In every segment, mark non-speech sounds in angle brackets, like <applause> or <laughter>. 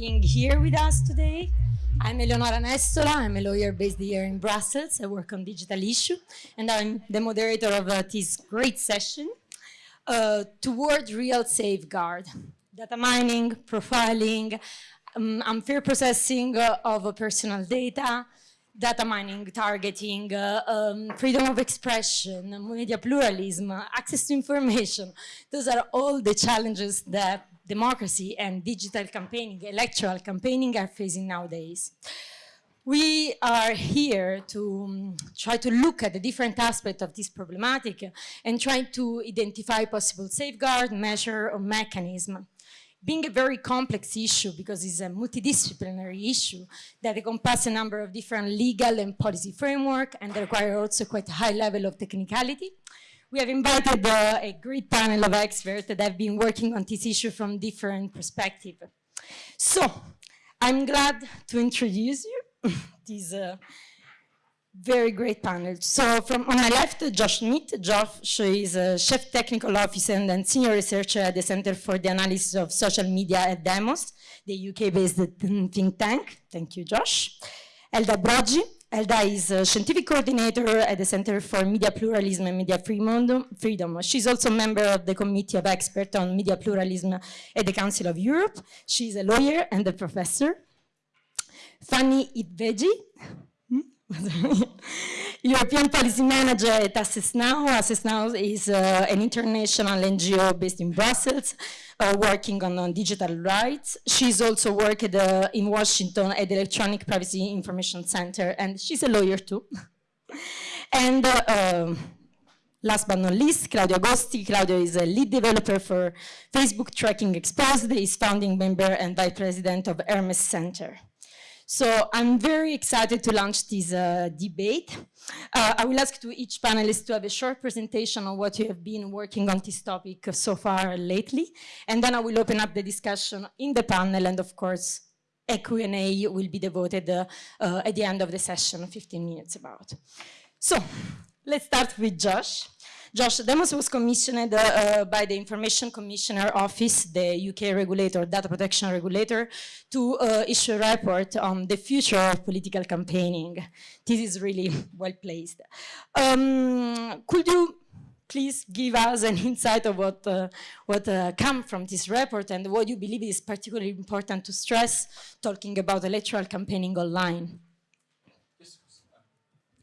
being here with us today. I'm Eleonora Nestola. I'm a lawyer based here in Brussels. I work on digital issue, and I'm the moderator of uh, this great session uh, toward real safeguard. Data mining, profiling, um, unfair processing uh, of personal data, data mining, targeting, uh, um, freedom of expression, media pluralism, access to information. Those are all the challenges that democracy and digital campaigning, electoral campaigning are facing nowadays. We are here to um, try to look at the different aspects of this problematic and try to identify possible safeguard, measure, or mechanism being a very complex issue because it's a multidisciplinary issue that encompasses a number of different legal and policy framework and require also quite a high level of technicality. We have invited uh, a great panel of experts that have been working on this issue from different perspectives. So, I'm glad to introduce you <laughs> this uh, very great panel. So from on my left, Josh Smith. Josh is a Chief Technical Officer and Senior Researcher at the Center for the Analysis of Social Media at Demos, the UK-based think tank. Thank you, Josh. Elda Brogi. Elda is a Scientific Coordinator at the Center for Media Pluralism and Media Freedom. She's also a member of the Committee of Experts on Media Pluralism at the Council of Europe. She's a lawyer and a professor. Fanny Hidvégi. <laughs> European Policy Manager at Access Now. Access Now is uh, an international NGO based in Brussels, uh, working on, on, digital rights. She's also worked uh, in Washington at the Electronic Privacy Information Center, and she's a lawyer too. <laughs> and uh, um, last but not least, Claudio Agosti. Claudio is a lead developer for Facebook Tracking Exposed. He's founding member and vice president of Hermes Center. So I'm very excited to launch this uh, debate. Uh, I will ask to each panelist to have a short presentation on what you have been working on this topic so far lately, and then I will open up the discussion in the panel, and of course, a Q&A will be devoted uh, uh, at the end of the session, 15 minutes about. So let's start with Josh. Josh Demos was commissioned uh, by the Information Commissioner Office, the UK regulator, data protection regulator, to uh, issue a report on the future of political campaigning. This is really <laughs> well placed. Um, could you please give us an insight of what uh, what uh, come from this report and what you believe is particularly important to stress talking about electoral campaigning online.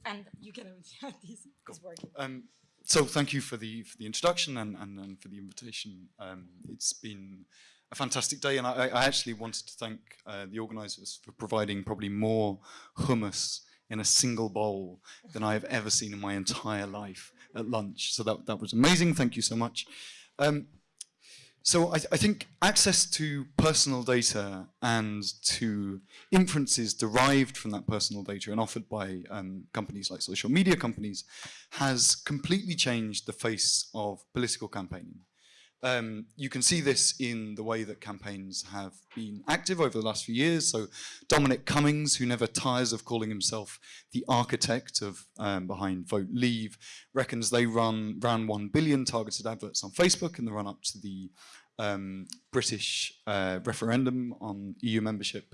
And you can have <laughs> this is working. Um, so thank you for the for the introduction and, and, and for the invitation. Um, it's been a fantastic day, and I, I actually wanted to thank uh, the organisers for providing probably more hummus in a single bowl than I have ever seen in my entire life at lunch. So that that was amazing. Thank you so much. Um, so I, I, think access to personal data and to inferences derived from that personal data and offered by um, companies like social media companies has completely changed the face of political campaigning. Um, you can see this in the way that campaigns have been active over the last few years. So Dominic Cummings, who never tires of calling himself the architect of um, behind Vote Leave, reckons they run ran 1 billion targeted adverts on Facebook in the run up to the um, British uh, referendum on EU membership.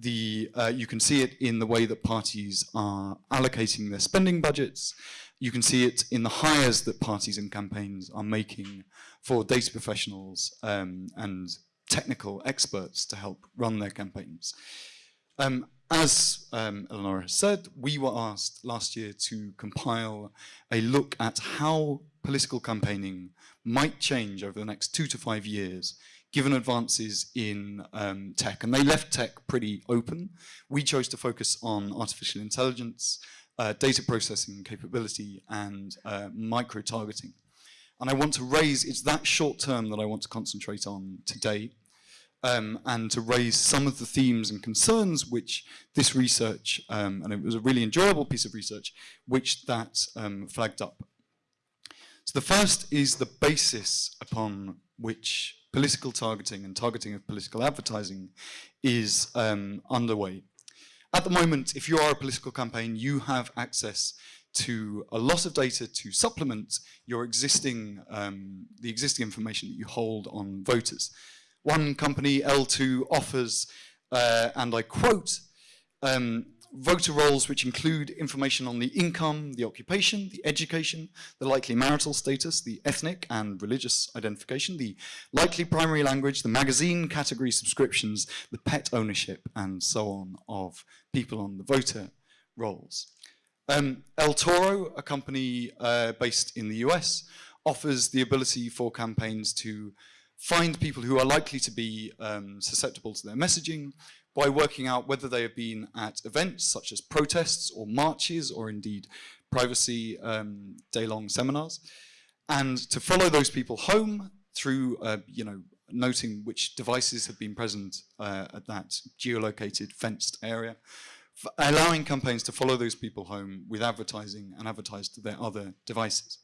The, uh, you can see it in the way that parties are allocating their spending budgets. You can see it in the hires that parties and campaigns are making for data professionals um, and technical experts to help run their campaigns. Um, as um, has said, we were asked last year to compile a look at how political campaigning might change over the next two to five years given advances in um, tech. And they left tech pretty open. We chose to focus on artificial intelligence, uh, data processing capability, and uh, micro-targeting. And I want to raise, it's that short term that I want to concentrate on today, um, and to raise some of the themes and concerns which this research, um, and it was a really enjoyable piece of research, which that um, flagged up. So the first is the basis upon which political targeting and targeting of political advertising is um, underway. At the moment, if you are a political campaign, you have access to a lot of data to supplement your existing, um, the existing information that you hold on voters. One company, L2, offers uh, and I quote, um, voter rolls which include information on the income, the occupation, the education, the likely marital status, the ethnic and religious identification, the likely primary language, the magazine category subscriptions, the pet ownership, and so on of people on the voter rolls. Um, El Toro, a company uh, based in the US, offers the ability for campaigns to find people who are likely to be um, susceptible to their messaging, by working out whether they have been at events such as protests or marches or indeed privacy um, day-long seminars, and to follow those people home through, uh, you know, noting which devices have been present uh, at that geolocated fenced area, allowing campaigns to follow those people home with advertising and advertise to their other devices.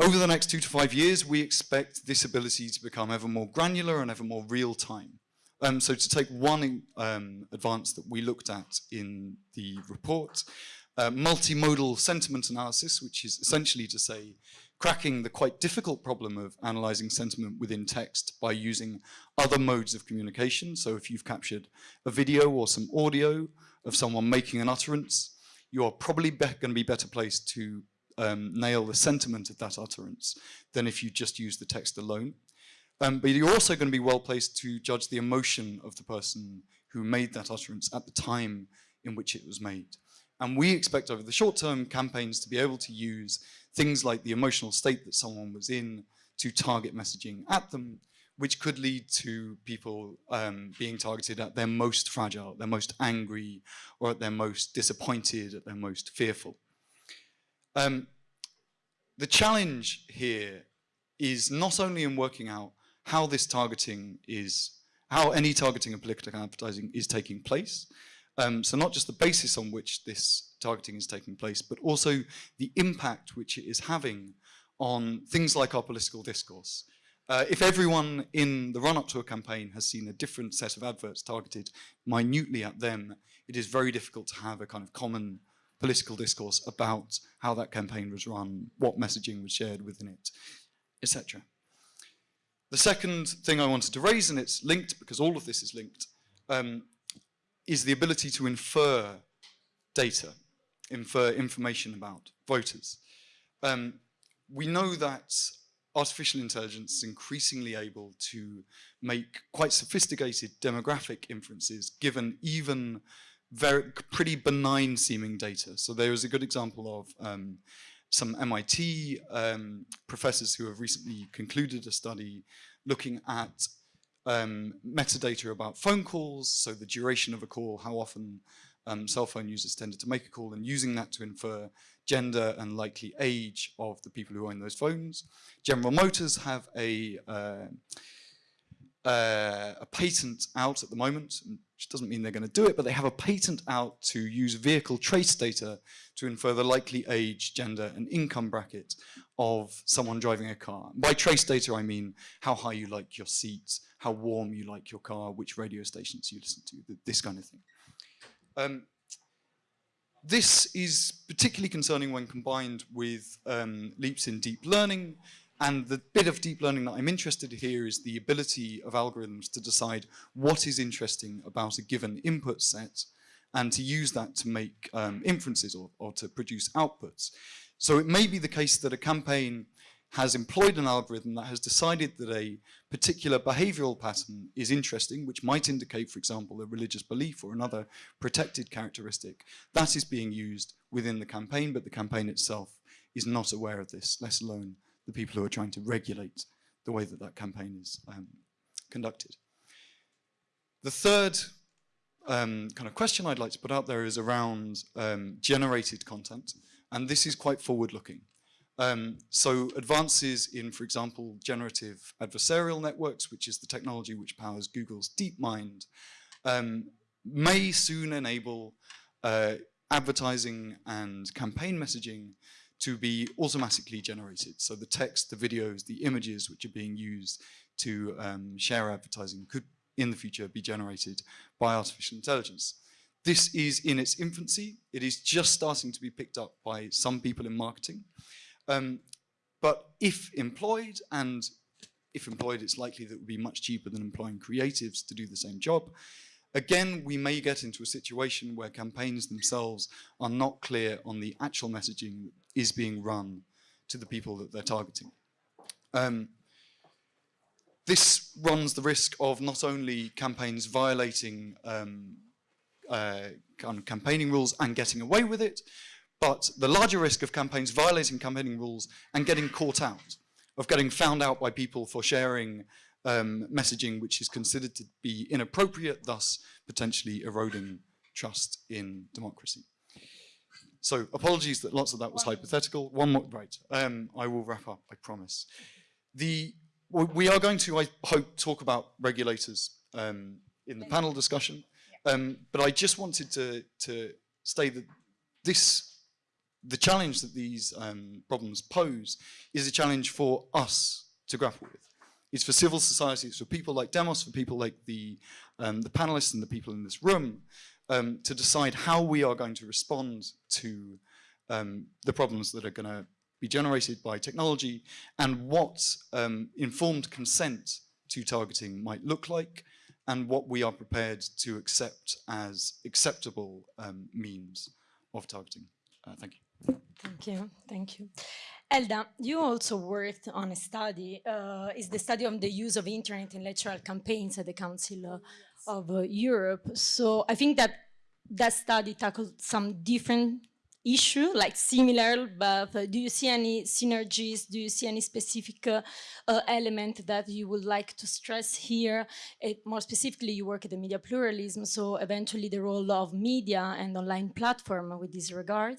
Over the next two to five years, we expect this ability to become ever more granular and ever more real time. Um, so to take one um, advance that we looked at in the report, uh, multimodal sentiment analysis, which is essentially to say cracking the quite difficult problem of analyzing sentiment within text by using other modes of communication. So if you've captured a video or some audio of someone making an utterance, you are probably going to be better placed to um, nail the sentiment of that utterance than if you just use the text alone. Um, but you're also going to be well placed to judge the emotion of the person who made that utterance at the time in which it was made. And we expect over the short term campaigns to be able to use things like the emotional state that someone was in to target messaging at them, which could lead to people um, being targeted at their most fragile, their most angry, or at their most disappointed, at their most fearful. Um, the challenge here is not only in working out how this targeting is, how any targeting of political advertising is taking place. Um, so not just the basis on which this targeting is taking place, but also the impact which it is having on things like our political discourse. Uh, if everyone in the run-up to a campaign has seen a different set of adverts targeted minutely at them, it is very difficult to have a kind of common political discourse about how that campaign was run, what messaging was shared within it, etc. The second thing I wanted to raise, and it's linked because all of this is linked, um, is the ability to infer data, infer information about voters. Um, we know that artificial intelligence is increasingly able to make quite sophisticated demographic inferences given even very pretty benign seeming data. So there is a good example of um, some MIT um, professors who have recently concluded a study looking at um, metadata about phone calls, so the duration of a call, how often um, cell phone users tended to make a call, and using that to infer gender and likely age of the people who own those phones. General Motors have a, uh, uh, a patent out at the moment, which doesn't mean they're going to do it, but they have a patent out to use vehicle trace data to infer the likely age, gender, and income bracket of someone driving a car. By trace data, I mean how high you like your seats, how warm you like your car, which radio stations you listen to, this kind of thing. Um, this is particularly concerning when combined with um, leaps in deep learning, and the bit of deep learning that I'm interested in here is the ability of algorithms to decide what is interesting about a given input set and to use that to make um, inferences or, or to produce outputs. So it may be the case that a campaign has employed an algorithm that has decided that a particular behavioral pattern is interesting, which might indicate, for example, a religious belief or another protected characteristic. That is being used within the campaign, but the campaign itself is not aware of this, let alone the people who are trying to regulate the way that that campaign is um, conducted. The third um, kind of question I'd like to put out there is around um, generated content, and this is quite forward-looking. Um, so advances in, for example, generative adversarial networks, which is the technology which powers Google's DeepMind, um, may soon enable uh, advertising and campaign messaging to be automatically generated. So the text, the videos, the images which are being used to um, share advertising could in the future be generated by artificial intelligence. This is in its infancy. It is just starting to be picked up by some people in marketing. Um, but if employed and if employed, it's likely that it would be much cheaper than employing creatives to do the same job. Again, we may get into a situation where campaigns themselves are not clear on the actual messaging that is being run to the people that they're targeting. Um, this runs the risk of not only campaigns violating um, uh, campaigning rules and getting away with it, but the larger risk of campaigns violating campaigning rules and getting caught out, of getting found out by people for sharing um, messaging which is considered to be inappropriate, thus potentially eroding trust in democracy. So apologies that lots of that was hypothetical. One more, right, um, I will wrap up, I promise. The, we are going to, I hope, talk about regulators um, in the panel discussion, um, but I just wanted to, to state that this, the challenge that these um, problems pose is a challenge for us to grapple with. It's for civil society, it's for people like Demos, for people like the, um, the panelists and the people in this room, um, to decide how we are going to respond to um, the problems that are going to be generated by technology and what um, informed consent to targeting might look like and what we are prepared to accept as acceptable um, means of targeting. Uh, thank you. Thank you. Thank you. Elda, you also worked on a study, uh, is the study on the use of internet in electoral campaigns at the Council uh, of uh, Europe. So I think that that study tackled some different issue, like similar, but uh, do you see any synergies? Do you see any specific uh, uh, element that you would like to stress here? more specifically, you work at the media pluralism, so eventually the role of media and online platform with this regard?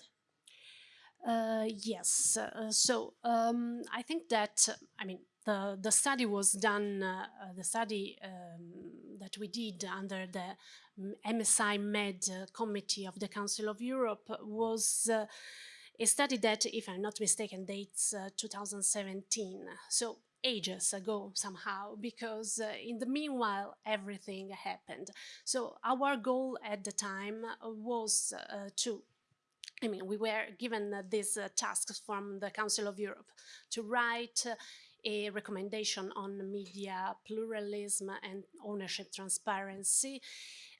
Uh, yes. Uh, so um, I think that I mean the the study was done. Uh, the study um, that we did under the MSI Med Committee of the Council of Europe was a study that, if I'm not mistaken, dates 2017. So ages ago somehow because uh, in the meanwhile everything happened so our goal at the time was uh, to I mean, we were given uh, these uh, tasks from the Council of Europe to write uh, a recommendation on media pluralism and ownership transparency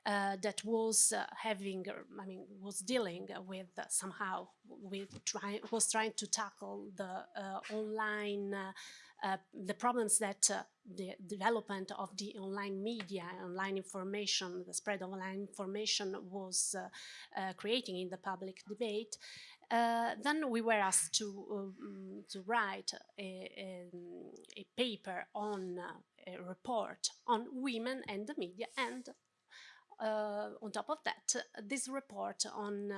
uh, that was uh, having, I mean, was dealing with uh, somehow with try, was trying to tackle the online uh, the problems that uh, the development of the online media, online information, the spread of online information was uh, creating in the public debate, uh, then we were asked to um, to write a, a, a paper on uh, a report on women and the media, and uh, on top of that, this report on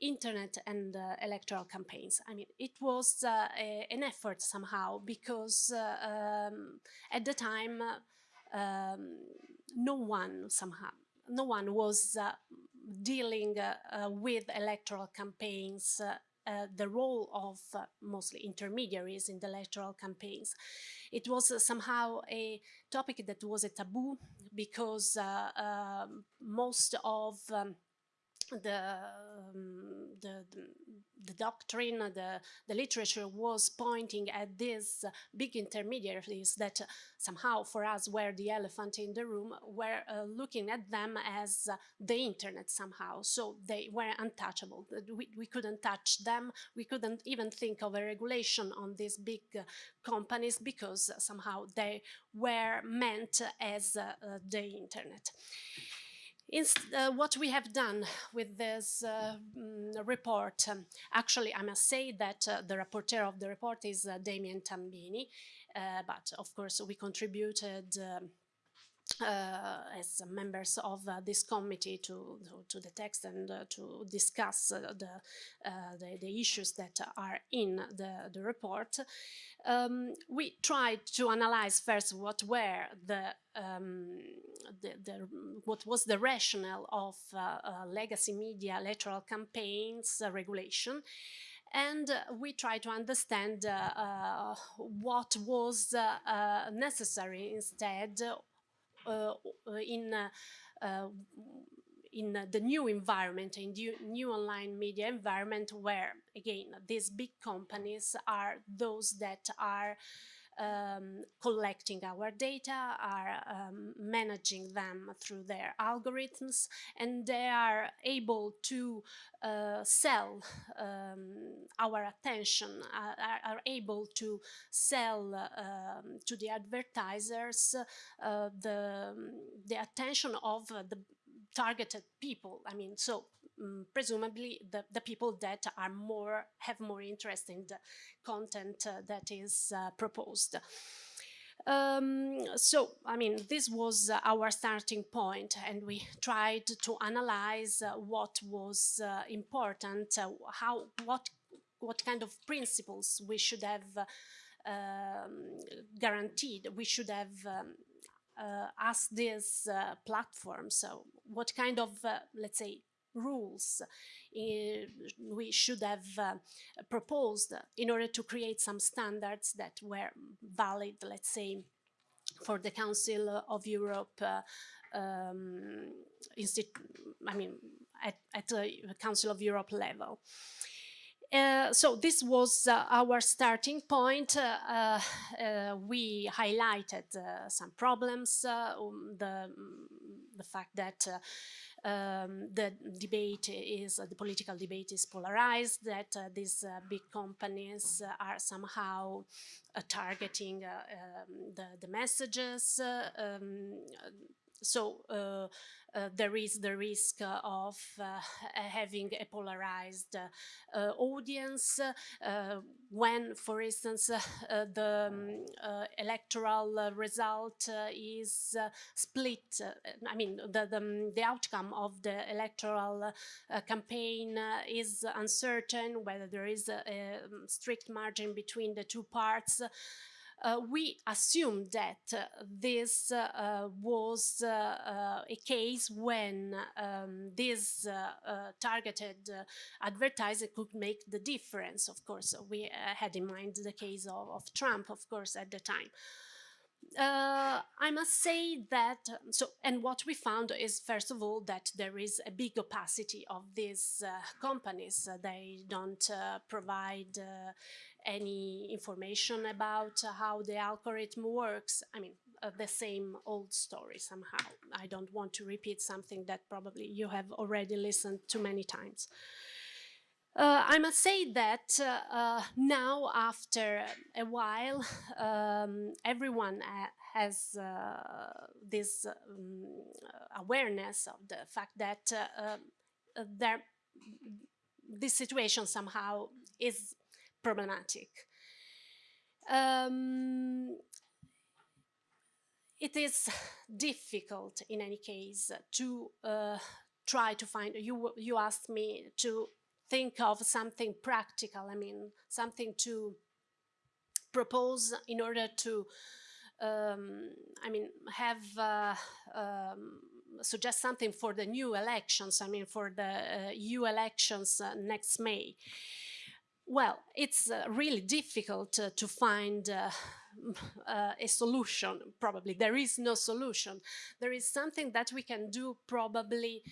internet and uh, electoral campaigns. I mean, it was uh, a, an effort somehow because uh, um, at the time, um, no one somehow, no one was uh, dealing uh, with electoral campaigns uh, the role of uh, mostly intermediaries in the electoral campaigns. It was uh, somehow a topic that was a taboo because um, most of um, the, um, the, the, doctrine, the, the literature was pointing at these big intermediaries that somehow for us were the elephant in the room, were uh, looking at them as uh, the internet somehow. So they were untouchable. We, we couldn't touch them. We couldn't even think of a regulation on these big uh, companies because somehow they were meant as uh, the internet. Uh, what we have done with this uh, mm, report, um, actually I must say that uh, the rapporteur of the report is uh, Damian Tambini, uh, but of course we contributed um, as members of uh, this committee to, to, to, the text and uh, to discuss the, the, the, issues that are in the, the report. Um, we tried to analyze first what were the, um, the, the, what was the rationale of legacy media electoral campaigns regulation and uh, we try to understand uh, uh, what was necessary instead uh, uh, in uh, in the new environment, in the new online media environment, where again these big companies are those that are um, collecting our data, are um, managing them through their algorithms, and they are able to uh, sell um, our attention, uh, are, are, able to sell um, to the advertisers uh, the, the attention of the targeted people. I mean, so um, presumably the, the people that are more have more interest in the content uh, that is uh, proposed. Um, so, I mean, this was uh, our starting point, and we tried to analyze uh, what was uh, important, uh, how, what, what kind of principles we should have um, guaranteed. We should have um, uh, asked this uh, platform. So, what kind of, let's say, rules uh, we should have uh, proposed in order to create some standards that were valid, let's say, for the Council of Europe uh, um, I mean, at, Council of Europe level. Uh, so this was uh, our starting point. Uh, we highlighted some problems, um, the, the fact that um, the debate is uh, the political debate is polarized that uh, these uh, big companies are somehow targeting um, the, the messages um, so uh, uh, there is the risk uh, of uh, <laughs> having a polarized uh, uh, audience when, for instance, <laughs> the um, electoral result is split. I mean, the, the, um, the, outcome of the electoral campaign is uncertain, whether there is a, a um, strict margin between the two parts uh, we assumed that uh, this uh, was uh, a case when um, this targeted advertiser could make the difference. Of course, we had in mind the case of, of Trump, of course, at the time. Uh, I must say that, so, and what we found is, first of all, that there is a big opacity of these uh, companies. Uh, they don't provide any information about uh, how the algorithm works. I mean, uh, the same old story somehow. I don't want to repeat something that probably you have already listened to many times. Uh, I must say that uh, uh, now, after a while, um, everyone uh, has this um, awareness of the fact that there, this situation somehow is problematic. Um, it is difficult in any case to uh, try to find, you, you asked me to think of something practical, I mean, something to propose in order to, um, I mean, have, uh, um, suggest something for the new elections, I mean, for the uh, EU elections uh, next May. Well, it's uh, really difficult uh, to find uh, <sighs> uh, a solution, probably. There is no solution. There is something that we can do probably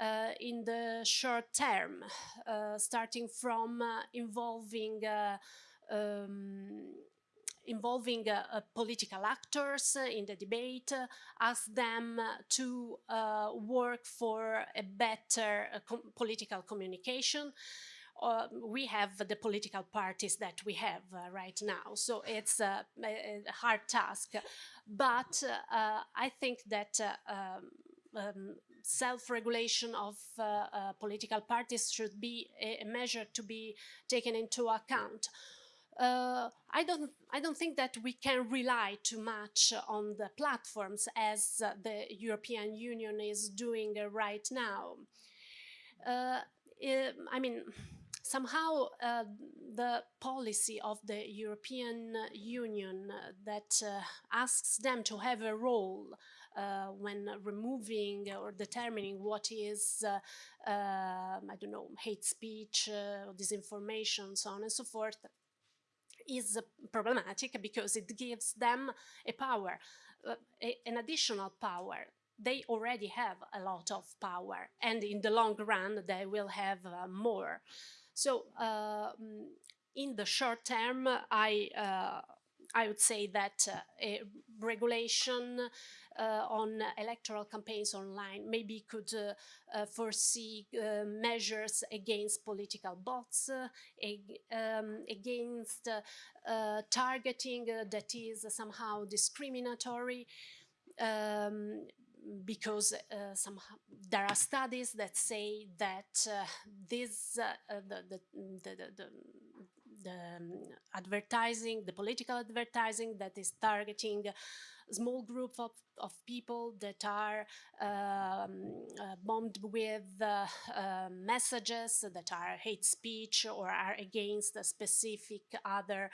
uh, in the short term, uh, starting from involving um, involving political actors in the debate, ask them to work for a better com political communication, uh, we have the political parties that we have uh, right now. So it's a, a hard task. But uh, I think that uh, um, um, self-regulation of uh, uh, political parties should be a, measure to be taken into account. Uh, I don't I don't think that we can rely too much on the platforms as uh, the European Union is doing uh, right now. I mean, somehow uh, the policy of the European Union uh, that uh, asks them to have a role uh, when removing or determining what is, uh, um, I don't know, hate speech, uh, disinformation, so on and so forth, is problematic because it gives them a power, a, an additional power. They already have a lot of power and in the long run they will have uh, more so uh, in the short term, I uh, I would say that uh, regulation uh, on electoral campaigns online maybe could uh, uh, foresee uh, measures against political bots, ag um, against targeting that is somehow discriminatory. Um, because uh, somehow there are studies that say that uh, this uh, the, the, the, the, the um, advertising, the political advertising that is targeting small group of, of people that are um, uh, bombed with uh, uh, messages that are hate speech or are against a specific other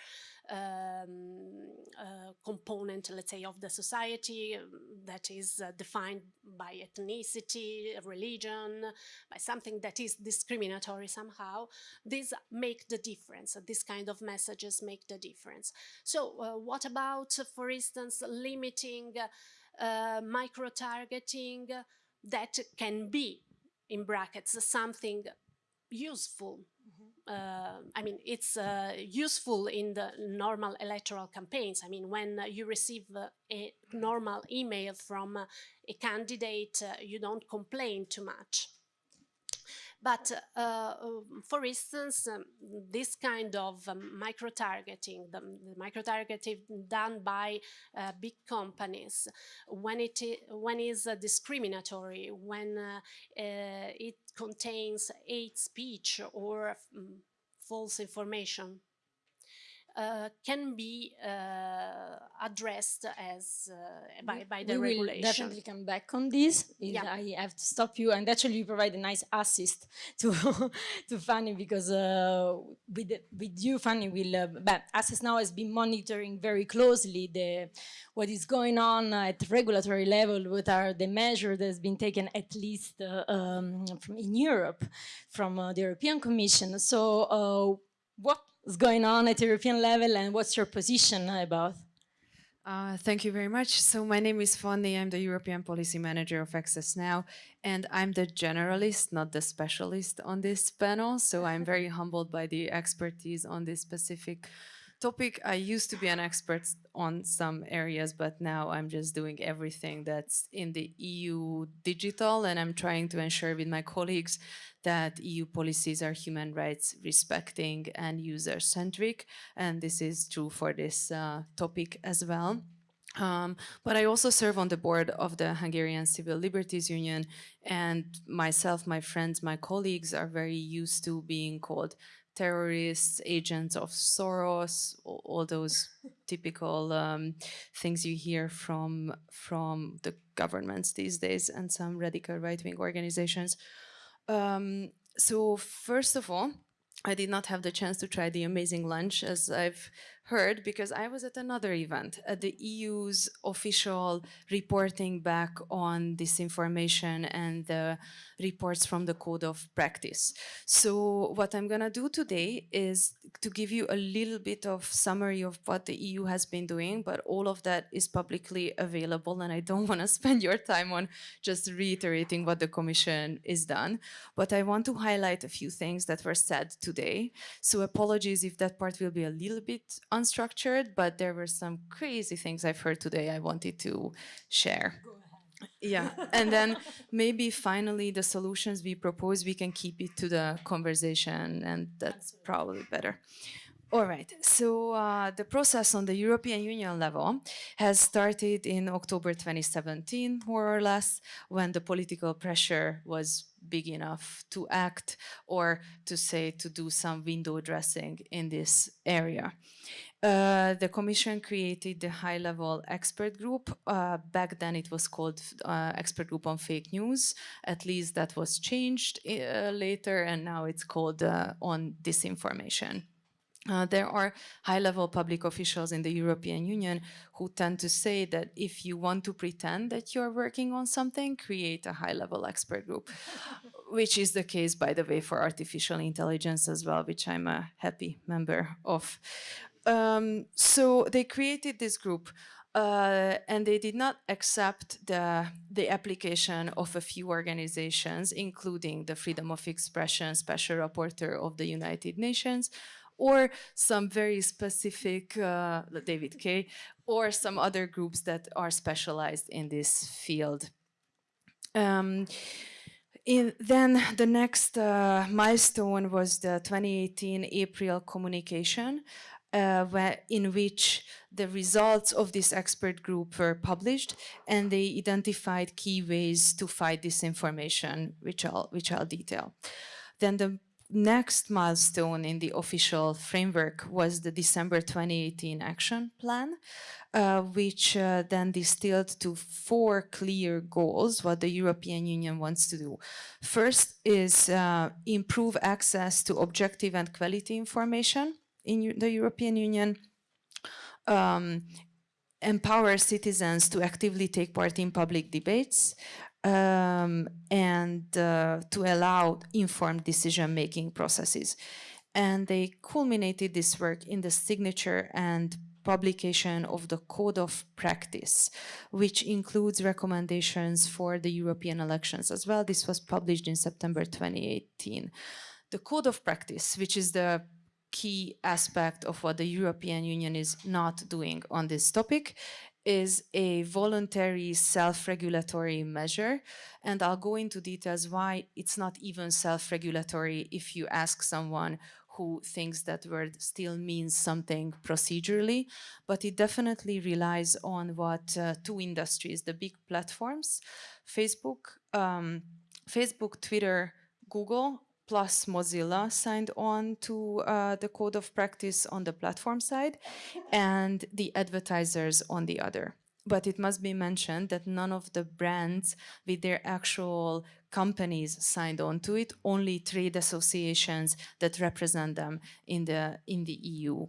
um, uh, component, let's say, of the society um, that is uh, defined by ethnicity, religion, by something that is discriminatory somehow, these make the difference. These kind of messages make the difference. So uh, what about, for instance, limiting uh, micro-targeting that can be, in brackets, something useful uh, I mean, it's uh, useful in the normal electoral campaigns. I mean, when uh, you receive a normal email from a candidate, uh, you don't complain too much. But uh, um, for instance, um, this kind of um, micro-targeting, the, the micro-targeting done by uh, big companies, when it when is uh, discriminatory, when uh, uh, it contains hate speech or um, false information, uh, can be uh, addressed as uh, by, by the we regulation. will definitely come back on this. Yeah. I have to stop you, and actually, you provide a nice assist <laughs> to to Fanny because uh, with with you, Fanny, will uh, but Access now has been monitoring very closely the what is going on at regulatory level. What are the measures that has been taken, at least uh, um, from in Europe, from the European Commission. So, what is going on at European level and what's your position about? Uh, thank you very much. So my name is Fanny, I'm the European Policy Manager of Access Now, and I'm the generalist, not the specialist on this panel. So I'm very humbled by the expertise on this specific topic. I used to be an expert on some areas, but now I'm just doing everything that's in the EU digital, and I'm trying to ensure with my colleagues that EU policies are human rights respecting and user centric. And this is true for this uh, topic as well. Um, but I also serve on the board of the Hungarian Civil Liberties Union and myself, my friends, my colleagues are very used to being called terrorists, agents of Soros, all, all those typical um, things you hear from, from the governments these days and some radical right-wing organizations. Um, so first of all, I did not have the chance to try the amazing lunch as I've heard because I was at another event at the EU's official reporting back on disinformation and the reports from the code of practice. So what I'm gonna do today is to give you a little bit of summary of what the EU has been doing, but all of that is publicly available and I don't <laughs> wanna spend your time on just reiterating what the Commission is done, but I want to highlight a few things that were said today. So apologies if that part will be a little bit unstructured, but there were some crazy things I've heard today I wanted to share. Yeah, and then maybe finally the solutions we propose, we can keep it to the conversation and that's probably better. All right, so uh, the process on the European Union level has started in October 2017, more or less, when the political pressure was big enough to act or to say to do some window dressing in this area. Uh, the commission created the high-level expert group. Uh, back then it was called uh, expert group on fake news. At least that was changed uh, later and now it's called uh, on disinformation. Uh, there are high-level public officials in the European Union who tend to say that if you want to pretend that you're working on something, create a high-level expert group, <laughs> which is the case, by the way, for artificial intelligence as well, which I'm a happy member of. Um, so they created this group uh, and they did not accept the, the application of a few organizations, including the Freedom of Expression Special Rapporteur of the United Nations, or some very specific uh, David Kaye, or some other groups that are specialized in this field. Um, in, then the next uh, milestone was the 2018 April communication, uh, where, in which the results of this expert group were published and they identified key ways to fight disinformation, which I'll, which I'll detail. Then the next milestone in the official framework was the December 2018 action plan, uh, which uh, then distilled to four clear goals, what the European Union wants to do. First is uh, improve access to objective and quality information in the European Union, um, empower citizens to actively take part in public debates, um, and uh, to allow informed decision-making processes. And they culminated this work in the signature and publication of the Code of Practice, which includes recommendations for the European elections as well. This was published in September 2018. The Code of Practice, which is the key aspect of what the European Union is not doing on this topic, is a voluntary self-regulatory measure. And I'll go into details why it's not even self-regulatory if you ask someone who thinks that word still means something procedurally, but it definitely relies on what uh, two industries, the big platforms, Facebook, um, Facebook, Twitter, Google, plus Mozilla signed on to uh, the code of practice on the platform side and the advertisers on the other. But it must be mentioned that none of the brands with their actual companies signed on to it, only trade associations that represent them in the, in the EU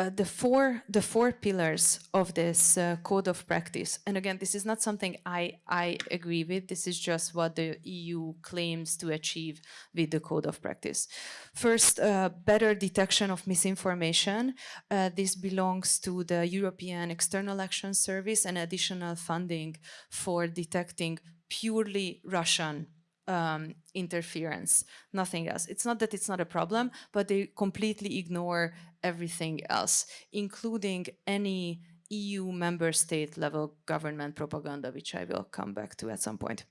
uh, the four the four pillars of this uh, code of practice. And again this is not something i i agree with. This is just what the eu claims to achieve with the code of practice. First uh, better detection of misinformation. Uh, this belongs to the european external action service and additional funding for detecting purely russian um, interference, nothing else. It's not that it's not a problem, but they completely ignore everything else, including any EU member state level government propaganda, which I will come back to at some point.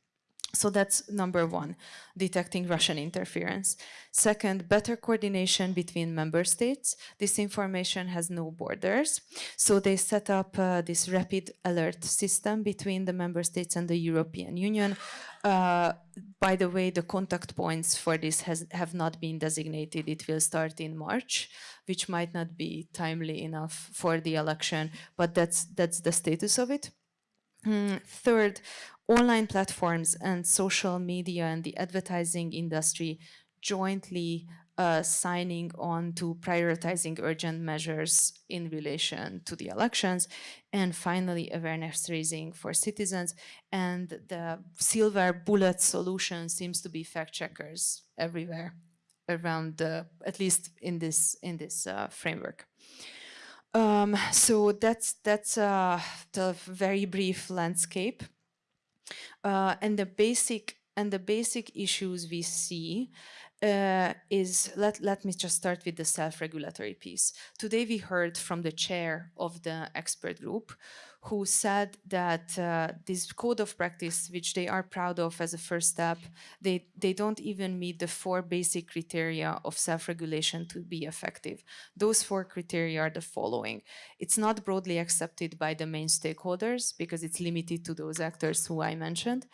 So that's number one, detecting Russian interference. Second, better coordination between member states. This information has no borders. So they set up uh, this rapid alert system between the member states and the European Union. Uh, by the way, the contact points for this has, have not been designated. It will start in March, which might not be timely enough for the election, but that's, that's the status of it. Mm, third, online platforms and social media and the advertising industry jointly uh, signing on to prioritizing urgent measures in relation to the elections and finally awareness raising for citizens. And the silver bullet solution seems to be fact checkers everywhere around the, at least in this in this uh, framework. Um, so that's that's uh, the very brief landscape. Uh, and the basic and the basic issues we see uh, is, let, let me just start with the self-regulatory piece. Today we heard from the chair of the expert group who said that uh, this code of practice, which they are proud of as a first step, they, they don't even meet the four basic criteria of self-regulation to be effective. Those four criteria are the following. It's not broadly accepted by the main stakeholders because it's limited to those actors who I mentioned.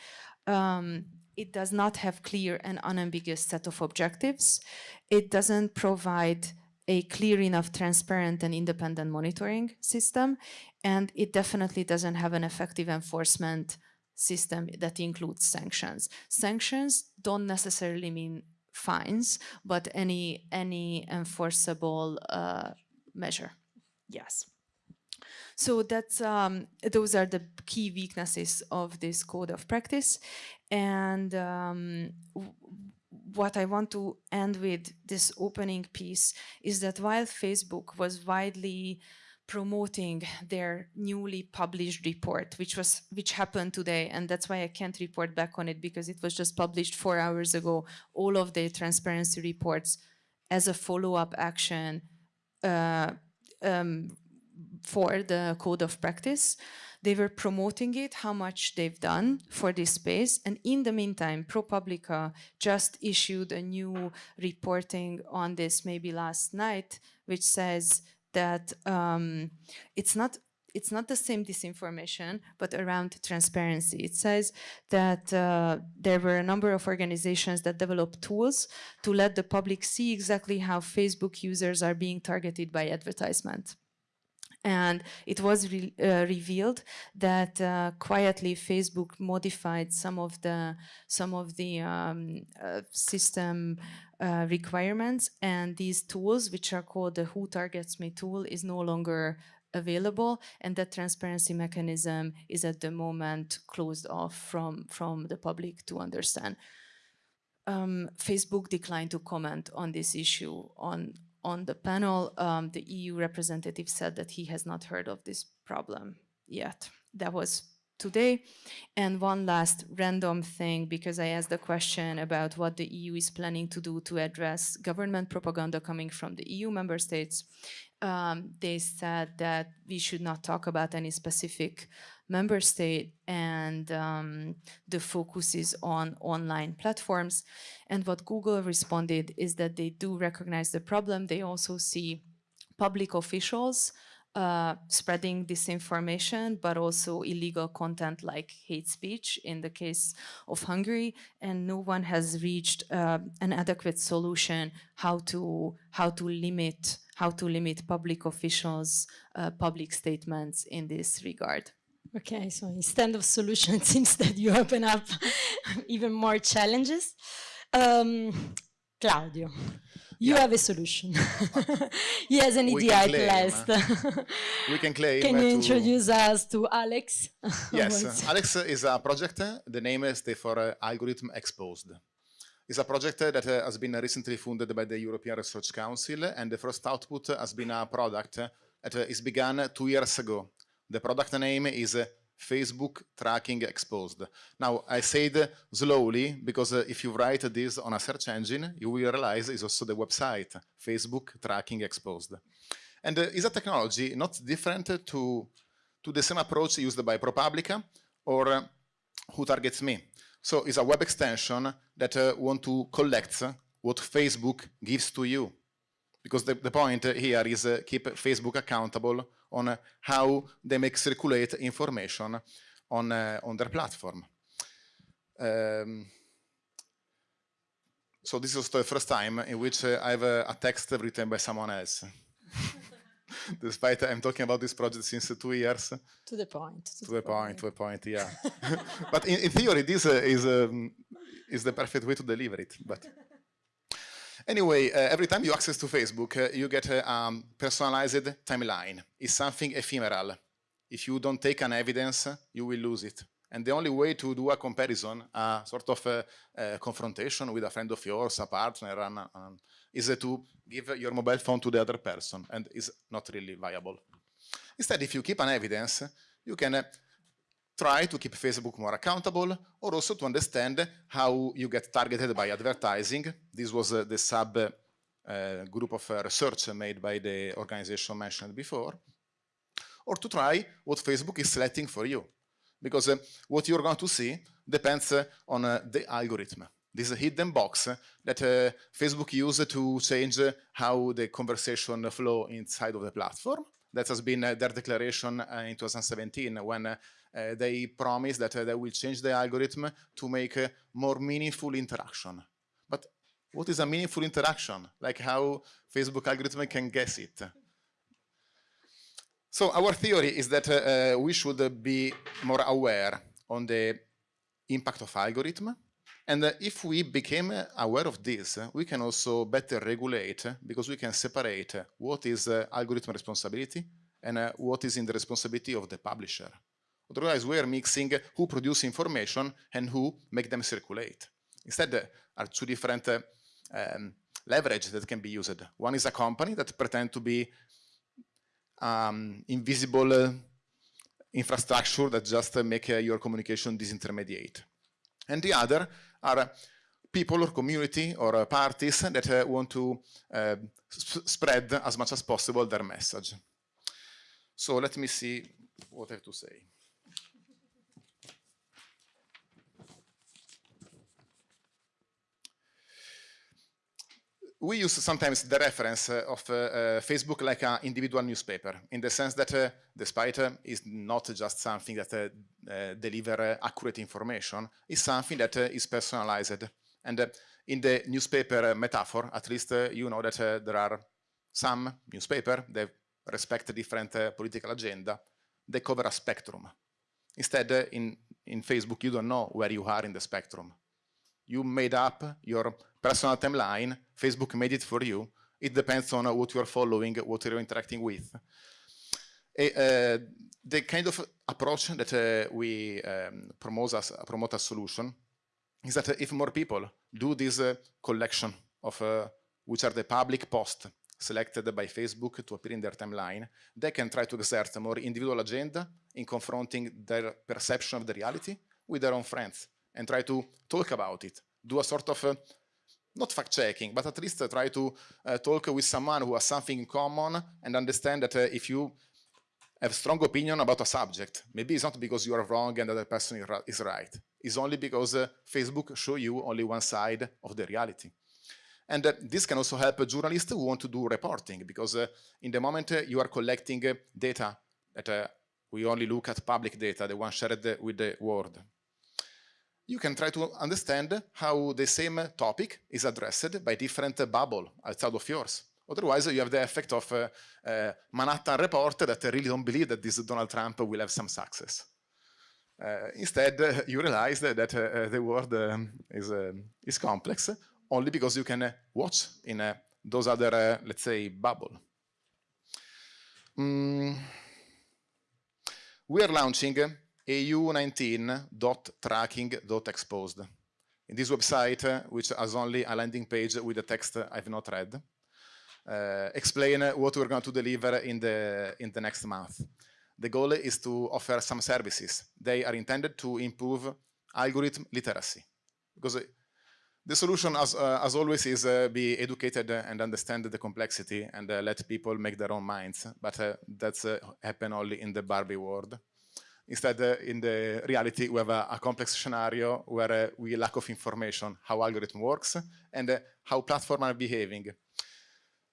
Um, it does not have clear and unambiguous set of objectives. It doesn't provide a clear enough, transparent and independent monitoring system. And it definitely doesn't have an effective enforcement system that includes sanctions. Sanctions don't necessarily mean fines, but any, any enforceable uh, measure. Yes. So that's um, those are the key weaknesses of this code of practice. And um, what I want to end with this opening piece is that while Facebook was widely promoting their newly published report, which was which happened today, and that's why I can't report back on it because it was just published four hours ago. All of the transparency reports as a follow-up action uh, um, for the code of practice. They were promoting it, how much they've done for this space. And in the meantime, ProPublica just issued a new reporting on this maybe last night, which says that um, it's not it's not the same disinformation, but around transparency. It says that uh, there were a number of organizations that developed tools to let the public see exactly how Facebook users are being targeted by advertisement and it was re uh, revealed that uh, quietly Facebook modified some of the some of the um, uh, system uh, requirements. And these tools which are called the who targets me tool is no longer available. And that transparency mechanism is at the moment closed off from from the public to understand. Um, Facebook declined to comment on this issue on on the panel, um, the EU representative said that he has not heard of this problem yet. That was today. And one last random thing, because I asked the question about what the EU is planning to do to address government propaganda coming from the EU member states. Um, they said that we should not talk about any specific member state and um, the focus is on online platforms. And what Google responded is that they do recognize the problem. They also see public officials uh, spreading disinformation, but also illegal content like hate speech in the case of Hungary, and no one has reached uh, an adequate solution how to how to limit how to limit public officials' uh, public statements in this regard. Okay, so instead of solution, <laughs> it seems that you open up <laughs> even more challenges. Um, Claudio, you yeah. have a solution. <laughs> he has an idea at last. we can claim. Can you introduce us to Alex? yes, Alex is a project. The name is for uh, Algorithm Exposed. It's a project that uh, has been recently funded by the European Research Council, and the first output has been a product that uh, begun two years ago the product name is uh, Facebook Tracking Exposed. Now, I said slowly because if you write this on a search engine, you will realize it's also the website, Facebook Tracking Exposed. And is a technology not different to, to the same approach used by ProPublica or Who Targets Me. So it's a web extension that uh, want to collect what Facebook gives to you. Because the, the point here is uh, keep Facebook accountable on how they make circulate information on, uh, on their platform. Um, so this is the first time in which uh, I have a, text written by someone else. <laughs> <laughs> Despite I'm talking about this project since two years. To the point. To, to the, point, point, to the point, yeah. <laughs> but in, in, theory, this uh, is, um, is the perfect way to deliver it. But <laughs> Anyway, uh, every time you access to Facebook, uh, you get a um, personalized timeline. It's something ephemeral. If you don't take an evidence, you will lose it. And the only way to do a comparison, a sort of a, a confrontation with a friend of yours, a partner, is to give your mobile phone to the other person, and is not really viable. Instead, if you keep an evidence, you can uh, try to keep Facebook more accountable or also to understand how you get targeted by advertising. This was uh, the sub uh, group of uh, research made by the organization mentioned before. Or to try what Facebook is selecting for you. Because uh, what you're going to see depends uh, on uh, the algorithm. This hidden box that uh, Facebook used to change uh, how the conversation flow inside of the platform. That has been uh, their declaration in 2017 when they promised that they will change the algorithm to make a more meaningful interaction. But what is a meaningful interaction? Like how Facebook algorithm can guess it. So our theory is that uh, we should be more aware on the impact of algorithm. And uh, if we became aware of this, we can also better regulate because we can separate what is uh, algorithm responsibility and uh, what is in the responsibility of the publisher. Otherwise, we are mixing who produce information and who make them circulate. Instead, there are two different uh, um, leverage that can be used. One is a company that pretend to be um, invisible uh, infrastructure that just uh, make uh, your communication disintermediate. And the other are people or community or parties that want to spread as much as possible their message. So let me see what I have to say. We use sometimes the reference uh, of uh, uh, Facebook like an individual newspaper, in the sense that despite uh, it's not just something that uh, deliver accurate information, it's something that is personalized. And in the newspaper metaphor, at least you know that there are some newspaper that respect different political agenda, they cover a spectrum. Instead, in, in Facebook, you don't know where you are in the spectrum. You made up your personal timeline, Facebook made it for you. It depends on what you're following, what you're interacting with. Uh, the kind of approach that uh, we um, promote, as, promote as solution is that if more people do this uh, collection of uh, which are the public posts selected by Facebook to appear in their timeline, they can try to exert a more individual agenda in confronting their perception of the reality with their own friends and try to talk about it, do a sort of, uh, not fact-checking, but at least uh, try to uh, talk with someone who has something in common and understand that uh, if you have a strong opinion about a subject, maybe it's not because you are wrong and the other person is right. It's only because uh, Facebook show you only one side of the reality. And uh, this can also help journalists who want to do reporting, because in the moment you are collecting data that we only look at public data, the one shared with the world you can try to understand how the same topic is addressed by different bubble outside of yours. Otherwise, you have the effect of uh, uh, Manhattan Report that really don't believe that this Donald Trump will have some success. Uh, instead, <laughs> you realize that uh, the world um, is, um, is complex only because you can watch in those other, let's say, bubble. Mm. We are launching eu19.tracking.exposed. In this website, uh, which has only a landing page with the text I've not read, uh, explain what we're going to deliver in the, in the next month. The goal is to offer some services. They are intended to improve algorithm literacy. Because the solution, as, uh, as always, is uh, be educated and understand the complexity and uh, let people make their own minds. But uh, that's happen only in the Barbie world. Instead, uh, in the reality, we have a, a complex scenario where uh, we lack of information, how algorithm works and uh, how platform are behaving.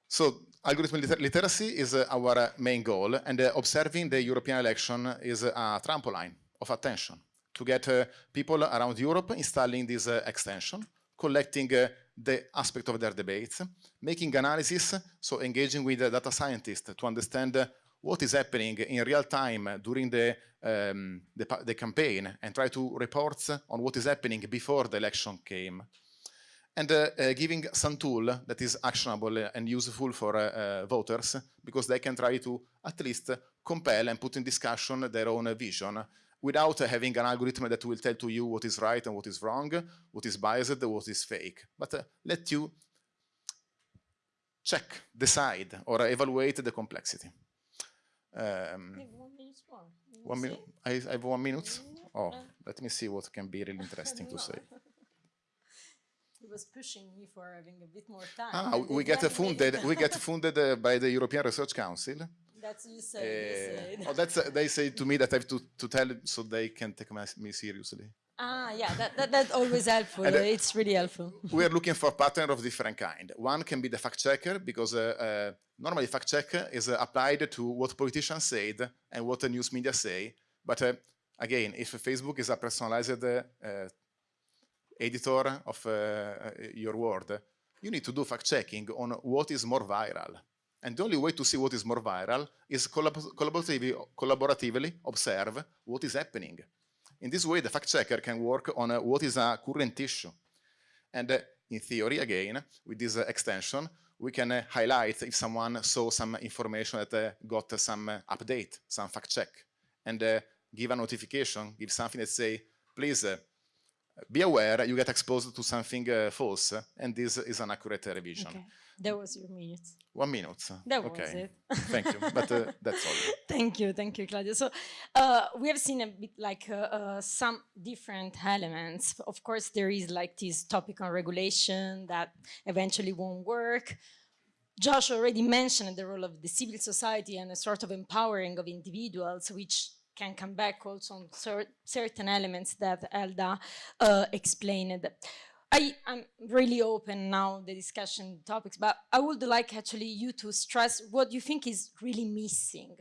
So algorithm liter literacy is uh, our uh, main goal and uh, observing the European election is a trampoline of attention to get people around Europe installing this extension, collecting the aspect of their debates, making analysis, so engaging with data scientists to understand what is happening in real time during the, um, the, the, campaign and try to report on what is happening before the election came. And uh, uh, giving some tool that is actionable and useful for uh, uh voters because they can try to at least compel and put in discussion their own vision without having an algorithm that will tell to you what is right and what is wrong, what is biased, what is fake, but uh, let you check, decide, or evaluate the complexity. Um, one minute more. One minute. I, I, have one minute. Oh, let me see what can be really <laughs> interesting to say. <laughs> He was pushing me for having a bit more time. Ah, we get funded. we get <laughs> funded uh, by the European Research Council. That's you say. Uh, you oh, that's uh, they say to me that I have to to tell so they can take me seriously. Ah, yeah, that, that, that's always helpful. And, uh, it's really helpful. we are looking for pattern of different kind. One can be the fact checker because uh, uh, normally fact check is uh, applied to what politicians said and what the news media say. But uh, again, if Facebook is a personalized uh, editor of your word, you need to do fact checking on what is more viral. And the only way to see what is more viral is collab collaboratively, collaboratively observe what is happening. In this way, the fact checker can work on uh, what is a current issue. And uh, in theory, again, with this uh, extension, we can uh, highlight if someone saw some information that uh, got some uh, update, some fact check, and give a notification, give something that say, please be aware you get exposed to something false, and this is an accurate revision. Okay. That was your minute. One minute. That okay. was it. thank you, but uh, <laughs> that's all. Thank you, thank you, Claudio. So uh, we have seen a bit like uh, uh, some different elements. Of course, there is like this topic on regulation that eventually won't work. Josh already mentioned the role of the civil society and a sort of empowering of individuals, which can come back also on cer certain elements that Elda uh, explained. I, am really open now the discussion topics, but I would like actually you to stress what you think is really missing.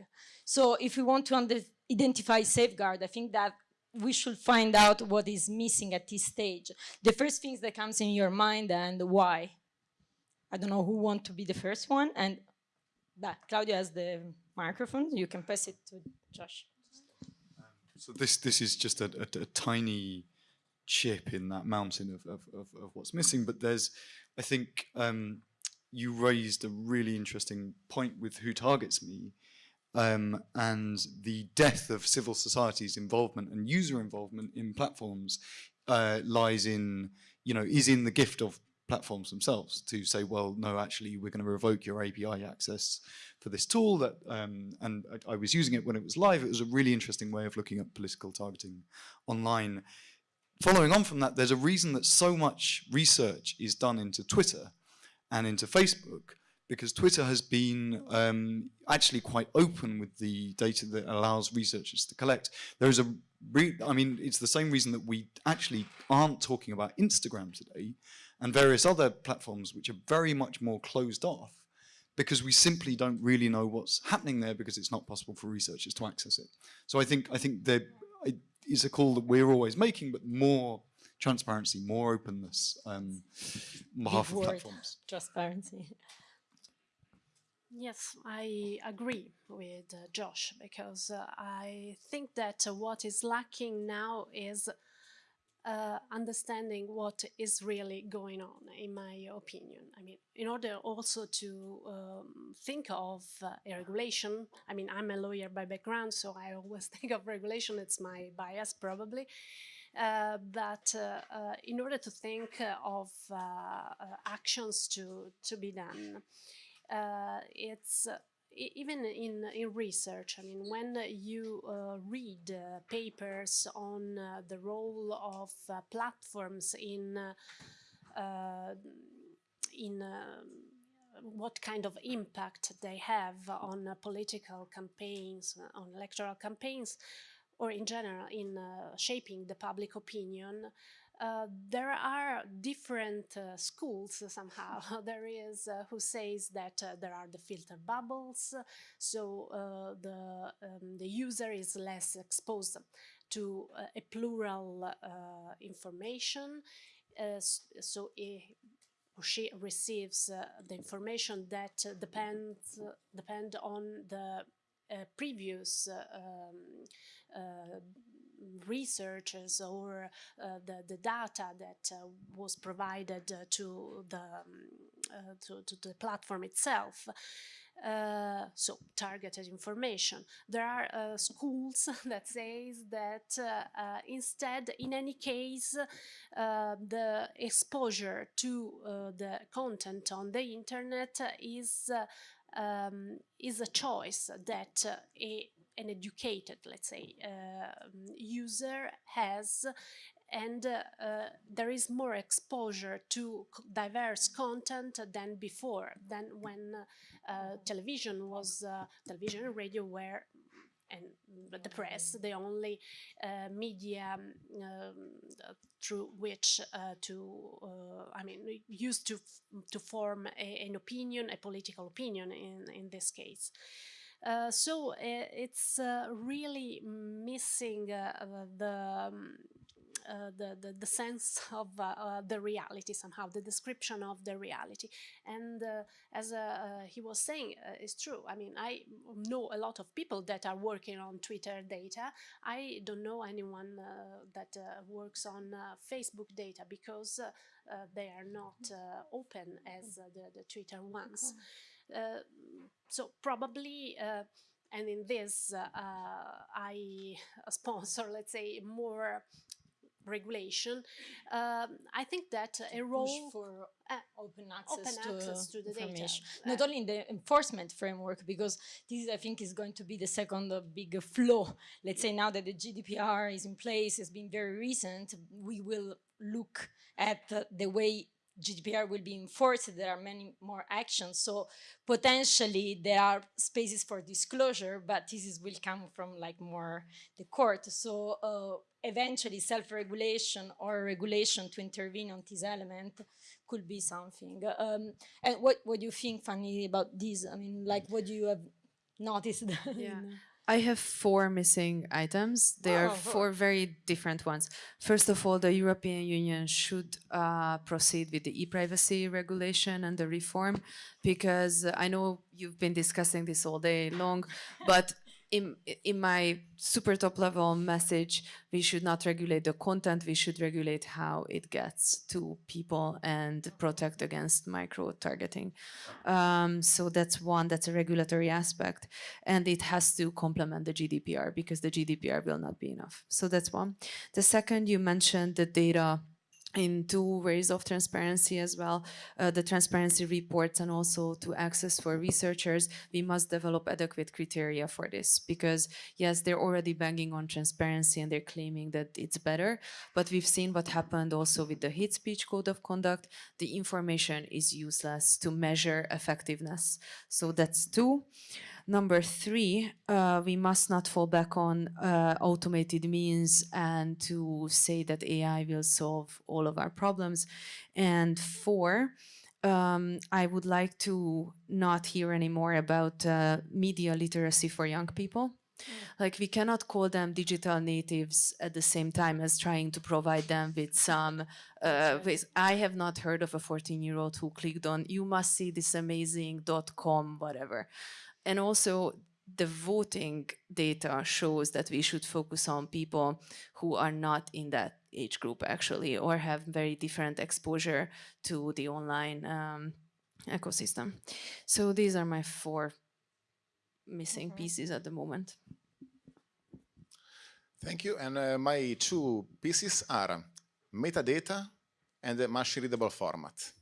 So if we want to identify safeguard, I think that we should find out what is missing at this stage. The first things that comes in your mind and why. I don't know who want to be the first one and but Claudio has the microphone. You can pass it to Josh. So this this is just a, a, a tiny chip in that mountain of, of, of, of, what's missing. But there's, I think, um, you raised a really interesting point with who targets me um, and the death of civil society's involvement and user involvement in platforms uh, lies in, you know, is in the gift of platforms themselves to say, well, no, actually, we're going to revoke your API access for this tool that, um, and I, I was using it when it was live. It was a really interesting way of looking at political targeting online following on from that, there's a reason that so much research is done into Twitter and into Facebook because Twitter has been um, actually quite open with the data that allows researchers to collect. There is a, I mean, it's the same reason that we actually aren't talking about Instagram today and various other platforms which are very much more closed off because we simply don't really know what's happening there because it's not possible for researchers to access it. So I think I think there is a call that we're always making, but more transparency, more openness um, on behalf of platforms. Transparency. Yes, I agree with uh, Josh because uh, I think that uh, what is lacking now is uh, understanding what is really going on, in my opinion. I mean, in order also to um, think of uh, a regulation, I mean, I'm a lawyer by background, so I always <laughs> think of regulation, it's my bias probably. Uh, but uh, uh, in order to think of uh, actions to, to be done, it's even in, in research, I mean, when you uh, read uh, papers on uh, the role of uh, platforms in uh, uh, in what kind of impact they have on political campaigns, on electoral campaigns, or in general in shaping the public opinion, uh, there are different uh, schools somehow. <laughs> there is uh, who says that uh, there are the filter bubbles, so the um, the user is less exposed to a plural information, so she receives the information that depends depend on the previous um, researchers or uh, the, the data that uh, was provided uh, to the um, to, to, the platform itself. Uh, so targeted information. There are uh, schools <laughs> that says that uh, instead, in any case, the exposure to the content on the internet is um, is a choice that a an educated, let's say, uh, user has and uh, uh, there is more exposure to diverse content than before, than when television was, television and radio were and the press, the only uh, media um, through which uh, to, uh, I mean, used to to form a, an opinion, a political opinion in in this case. Uh, so uh, it's uh, really missing the, um, uh, the, the, the sense <laughs> of uh, uh, the reality somehow, the description of the reality. And as he was saying, it's true. I mean, I know a lot of people that are working on Twitter data. I don't know anyone that works on Facebook data because they are not open as the, the Twitter ones. Uh, so probably uh, and in this uh, I <laughs> sponsor let's say more regulation, um, I think that a role for uh, open access, open to, access to the data. Uh, Not only in the enforcement framework, because this I think is going to be the second uh, big flow. Let's say now that the GDPR is in place, it's been very recent, we will look at the way GDPR will be enforced, there are many more actions. So potentially there are spaces for disclosure, but this is, will come from like more the court. So uh, eventually self-regulation or regulation to intervene on this element could be something. Um, and what, what do you think, Fanny, about this? I mean, like what do you have noticed? <laughs> Yeah. I have four missing items. They are Oh, four very different ones. First of all, the European Union should uh, proceed with the e-privacy regulation and the reform, because I know you've been discussing this all day long, but in, in my super top level message, we should not regulate the content, we should regulate how it gets to people and protect against micro targeting. Um, so that's one, that's a regulatory aspect. And it has to complement the GDPR because the GDPR will not be enough. So that's one. The second, you mentioned the data in two ways of transparency as well, uh, the transparency reports and also to access for researchers, we must develop adequate criteria for this because yes, they're already banging on transparency and they're claiming that it's better, but we've seen what happened also with the hate speech code of conduct. The information is useless to measure effectiveness. So that's two. Number three, uh, we must not fall back on uh, automated means and to say that AI will solve all of our problems. And four, um, I would like to not hear anymore about uh, media literacy for young people. Like we cannot call them digital natives at the same time as trying to provide them with some. Uh, with, I have not heard of a 14-year-old who clicked on "You must see this amazing dot .com whatever," and also the voting data shows that we should focus on people who are not in that age group actually or have very different exposure to the online um, ecosystem. So these are my four missing pieces at the moment. Thank you. And uh, my two pieces are metadata and the machine readable format.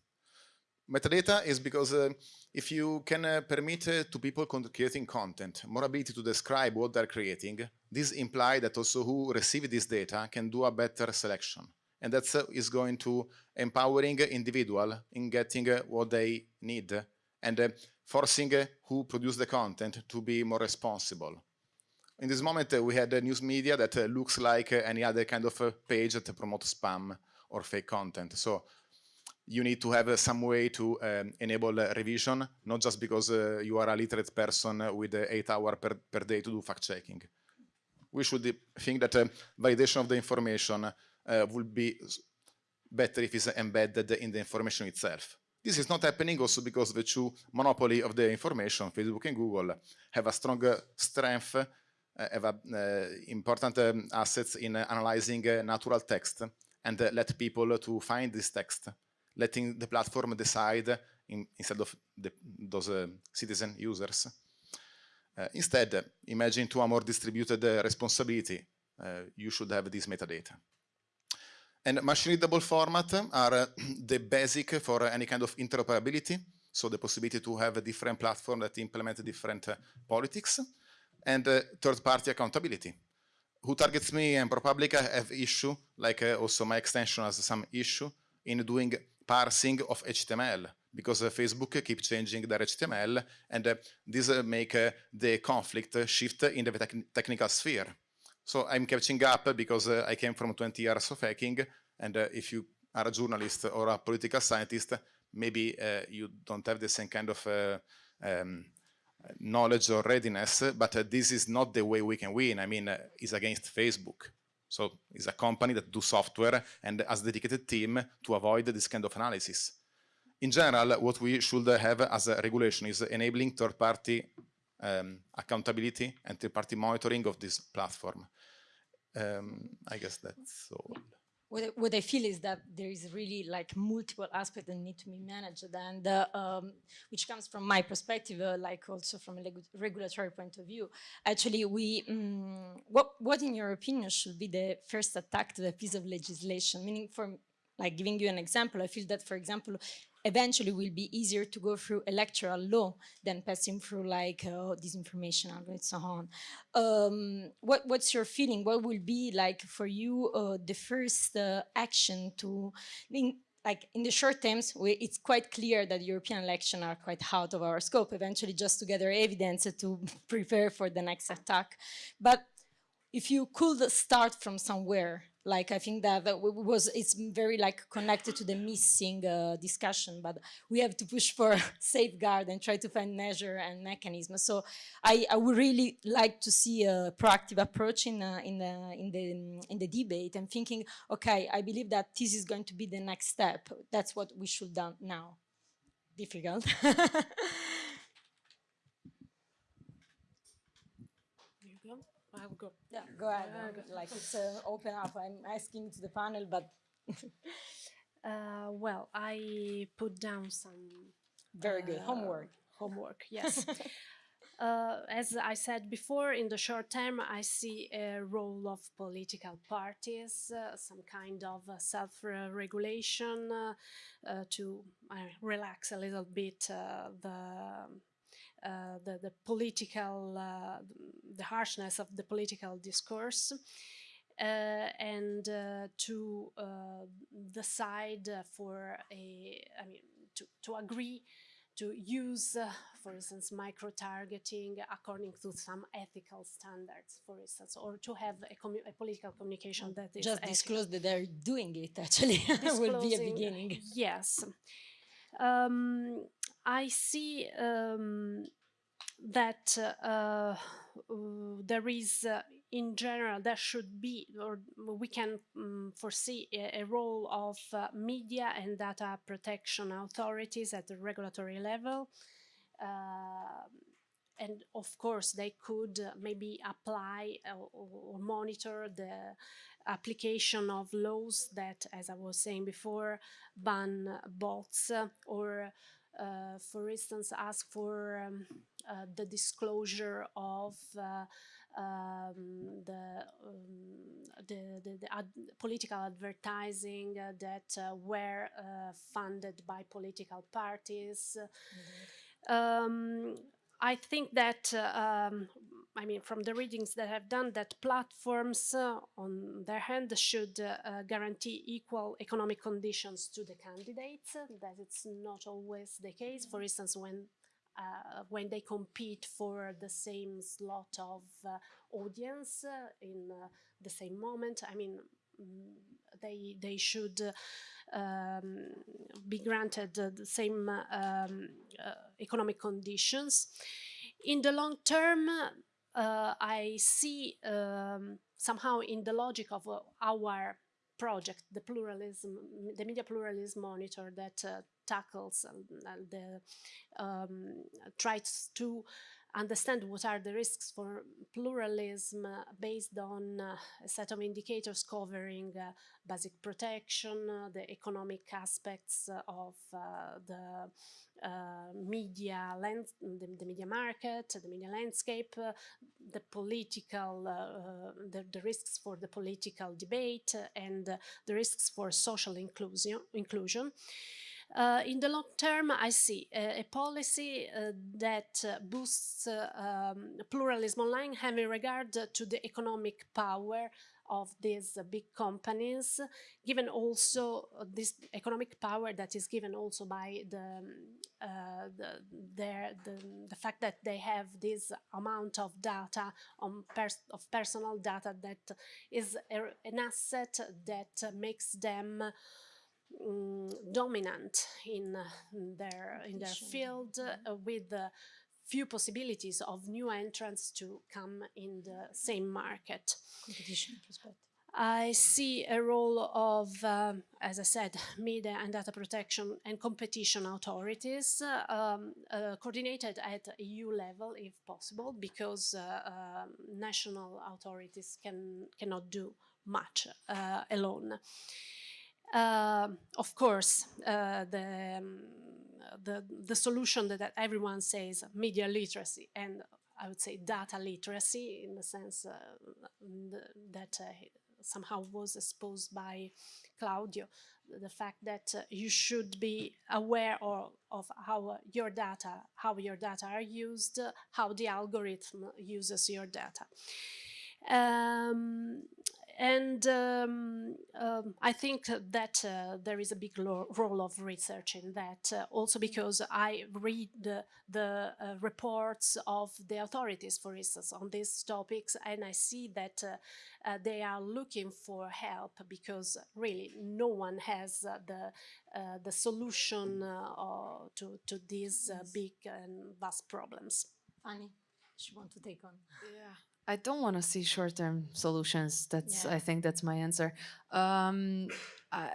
Metadata is because uh, if you can uh, permit uh, to people creating content more ability to describe what they're creating, this implies that also who receive this data can do a better selection. And that uh, is going to empowering individual in getting uh, what they need and uh, forcing uh, who produce the content to be more responsible. In this moment, we had news media that looks like any other kind of page that promotes spam or fake content. So you need to have uh, some way to um, enable uh, revision, not just because uh, you are a literate person with eight hours per, per day to do fact checking. We should think that validation of the information would be better if it's embedded in the information itself. This is not happening also because the two monopoly of the information, Facebook and Google, have a strong strength, uh, have a, uh, important um, assets in uh, analyzing natural text and let people to find this text, letting the platform decide in, instead of the, those uh, citizen users. Uh, instead, imagine to a more distributed uh, responsibility, uh, you should have this metadata. And machine readable format are uh, <clears throat> the basic for any kind of interoperability. So the possibility to have a different platform that implement different politics and uh, third party accountability. Who targets me and ProPublica have issue, like uh, also my extension has some issue in doing parsing of HTML because uh, Facebook keep changing their HTML and uh, this uh, make the conflict shift in the tec technical sphere. So I'm catching up because I came from 20 years of hacking, and if you are a journalist or a political scientist, maybe you don't have the same kind of um, knowledge or readiness, but uh, this is not the way we can win. I mean, uh, it's against Facebook. So it's a company that do software and has dedicated team to avoid this kind of analysis. In general, what we should have as a regulation is enabling third-party um, accountability and third-party monitoring of this platform. Um, I guess that's all. What, I- what I feel is that there is really like multiple aspects that need to be managed and uh, um, which comes from my perspective, uh, like also from a regulatory point of view. Actually, we, mm, what, what in your opinion should be the first attack to the piece of legislation? Meaning for like giving you an example, I feel that, for example, eventually will be easier to go through electoral law than passing through like uh, disinformation and so on. Um, what, what's your feeling? What will be like for you uh, the first uh, action to, in, like in the short terms, we, it's quite clear that European elections are quite out of our scope. Eventually, just to gather evidence to <laughs> prepare for the next attack. But if you could start from somewhere, like I think that, that was it's very like connected to the missing uh, discussion, but we have to push for <laughs> safeguard and try to find measure and mechanism. So I, I would really like to see a proactive approach in uh, in the in the in the debate and thinking, okay, I believe that this is going to be the next step. That's what we should do now. Difficult. <laughs> You go. I'll go. Yeah, go ahead. Like it's uh, open up. I'm asking to the panel, but <laughs> Uh, well, I put down some very good uh, homework. Homework, yes. <laughs> uh, as I said before, in the short term, I see a role of political parties, uh, some kind of uh, self-regulation uh, uh, to uh, relax a little bit uh, the. Uh, the, the political, uh, the harshness of the political discourse, uh, and uh, to uh, decide for a, I mean, to, to agree to use, uh, for instance, micro-targeting according to some ethical standards, for instance, or to have a, commu- a political communication that is Just ethical. disclose that they're doing it. Actually, <laughs> will be a beginning. Yes. Um, I see um, that uh, there is, uh, in general, there should be, or we can um, foresee a, a role of uh, media and data protection authorities at the regulatory level. And of course, they could uh, maybe apply uh, or, or monitor the application of laws that, as I was saying before, ban bots uh, or, uh, for instance, ask for um, uh, the disclosure of uh, um, the, um, the, the, the ad political advertising that were uh, funded by political parties. Um, I think that, uh, um, I mean, from the readings that I've done, that platforms, uh, on their hand, should uh, guarantee equal economic conditions to the candidates. That it's not always the case. For instance, when uh, when they compete for the same slot of uh, audience uh, in the same moment, I mean, mm, they they should um, be granted the same um, economic conditions. In the long term, uh, I see um, somehow in the logic of uh, our project, the pluralism, the media pluralism monitor that uh, tackles uh, the um, tries to understand what are the risks for pluralism uh, based on uh, a set of indicators covering uh, basic protection, uh, the economic aspects uh, of uh, the media lands, the, the media market, the media landscape, the political, the, the risks for the political debate, and the risks for social inclusion. inclusion. Uh, in the long term, I see a, a policy uh, that uh, boosts uh, um, pluralism online, having regard to the economic power of these big companies, given also uh, this economic power that is given also by the, um, uh, the, their, the, the fact that they have this amount of data on pers- of personal data that is a, an asset that makes them mm, dominant in uh, their in their field uh, with uh, few possibilities of new entrants to come in the same market. Competition perspective. I see a role of, um, as I said, media and data protection and competition authorities uh, um, uh, coordinated at EU level if possible, because uh, um, national authorities can cannot do much uh, alone. Uh, of course, uh, the, um, the, the solution that, that, everyone says, media literacy, and I would say data literacy in the sense uh, that uh, somehow was exposed by Claudio, the fact that uh, you should be aware of, of how your data, how your data are used, how the algorithm uses your data. Um, and um, um, I think that uh, there is a big role of research in that, uh, also because I read the, the uh, reports of the authorities, for instance, on these topics, and I see that uh, uh, they are looking for help because really no one has uh, the, the solution to, to these big and vast problems. Fanny, you want to take on? Yeah. I don't want to see short-term solutions. That's yeah. I think that's my answer. Um, uh,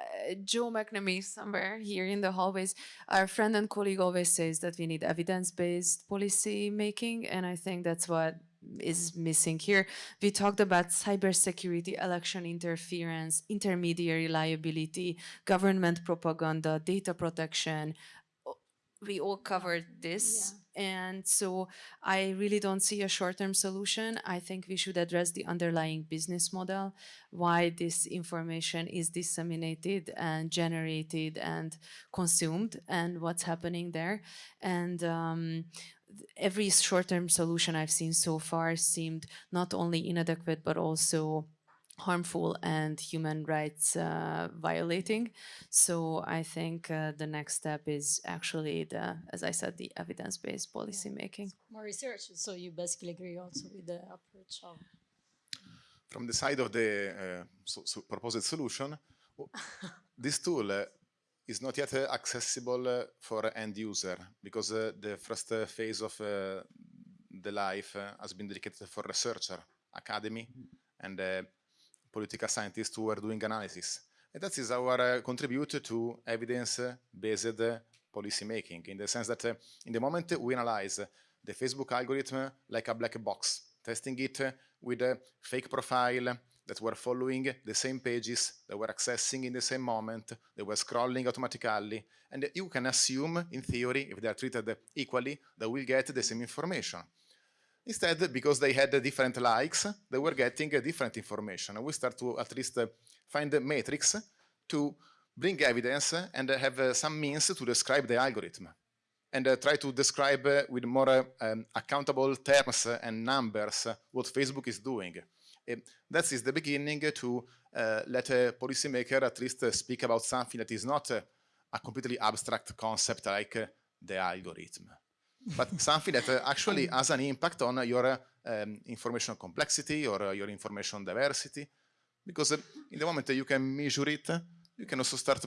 Joe McNamee somewhere here in the hallways, our friend and colleague always says that we need evidence-based policy making, and I think that's what is missing here. We talked about cybersecurity, election interference, intermediary liability, government propaganda, data protection, we all covered this. Yeah. And so I really don't see a short-term solution. I think we should address the underlying business model, why this information is disseminated and generated and consumed and what's happening there. And um, every short-term solution I've seen so far seemed not only inadequate, but also harmful and human rights uh, violating. So I think uh, the next step is actually the, as I said, the evidence-based policy yeah. making. More research. So you basically agree also with the approach of. From the side of the uh, so, so proposed solution, <laughs> this tool uh, is not yet uh, accessible uh, for end user because the first phase of the life has been dedicated for researcher, academy, and political scientists who are doing analysis. And that is our uh, contribute to evidence-based policy making, in the sense that uh, in the moment we analyze the Facebook algorithm like a black box, testing it with a fake profile that were following the same pages, that were accessing in the same moment, they were scrolling automatically, and you can assume, in theory, if they are treated equally, they will get the same information. Instead, because they had different likes, they were getting different information. We start to at least find the matrix to bring evidence and have some means to describe the algorithm and uh, try to describe uh, with more uh, um, accountable terms and numbers what Facebook is doing. that is the beginning to let a policymaker at least speak about something that is not a completely abstract concept like the algorithm but something that uh, actually has an impact on your um, information complexity or uh, your information diversity. Because uh, in the moment you can measure it, you can also start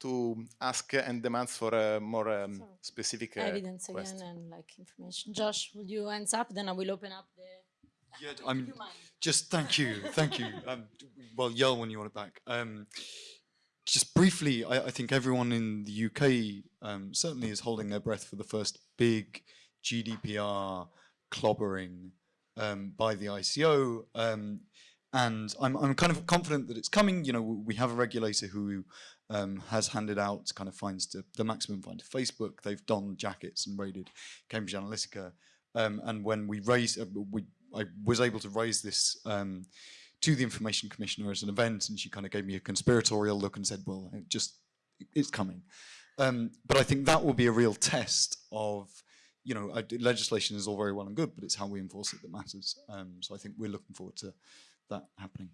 to ask and demand for uh, more um, specific uh, evidence again and like information. Josh, will you answer up? Then I will open up the. Yeah, I mean, just thank you, thank you. Um, well, yell when you want it back. Um, just briefly, I, I, think everyone in the UK um, certainly is holding their breath for the first big GDPR clobbering um, by the ICO. Um, and I'm, I'm kind of confident that it's coming. You know, we have a regulator who um, has handed out kind of fines to the maximum fine to Facebook. They've donned jackets and raided Cambridge Analytica. Um, and when we raised, uh, we, I was able to raise this um, to the information commissioner as an event and she kind of gave me a conspiratorial look and said, well, it just, it's coming. Um, but I think that will be a real test of, you know, legislation is all very well and good, but it's how we enforce it that matters. Um, so I think we're looking forward to that happening.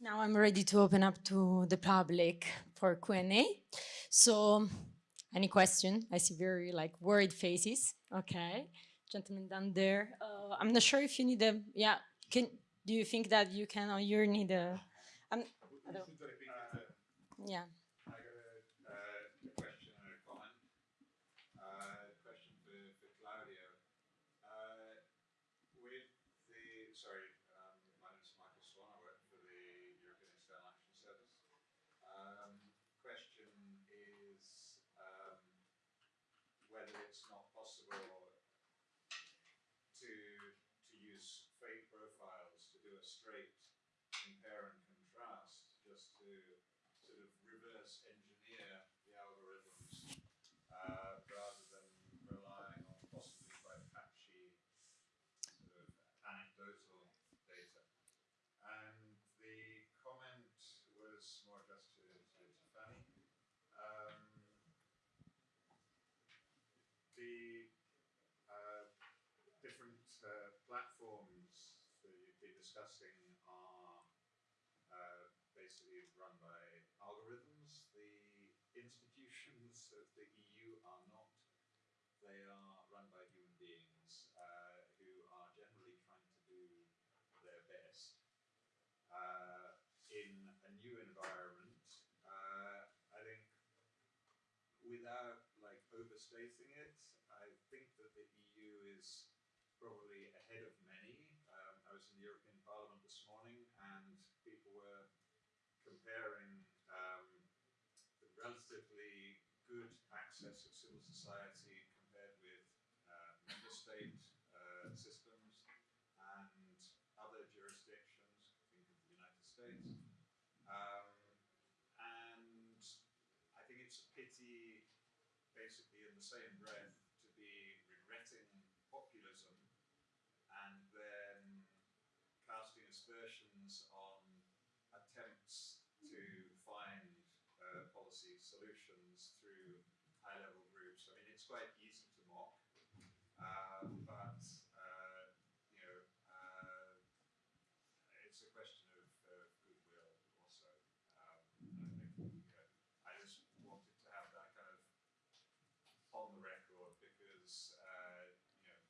Now I'm ready to open up to the public for Q&A. So any question? I see very like worried faces. Okay, gentlemen down there. Uh, I'm not sure if you need a, yeah, can, do you think that you can or you need a um, yeah discussing are uh, basically run by algorithms. The institutions of the EU are not. They are run by human beings uh, who are generally trying to do their best. Uh, in a new environment, uh, I think without like overstating it, I think that the EU is probably ahead of many. Um, I was in the European Parliament this morning and people were comparing um, the relatively good access of civil society compared with member state uh, systems and other jurisdictions, think of the United States. Um, and I think it's a pity, basically in the same breath, to be regretting populism and then casting aspersions on attempts to find uh, policy solutions through high-level groups. I mean, it's quite easy to mock, uh, but uh, you know, uh, it's a question of uh, goodwill also. Um, I think you know, I just wanted to have that kind of on the record because uh, you know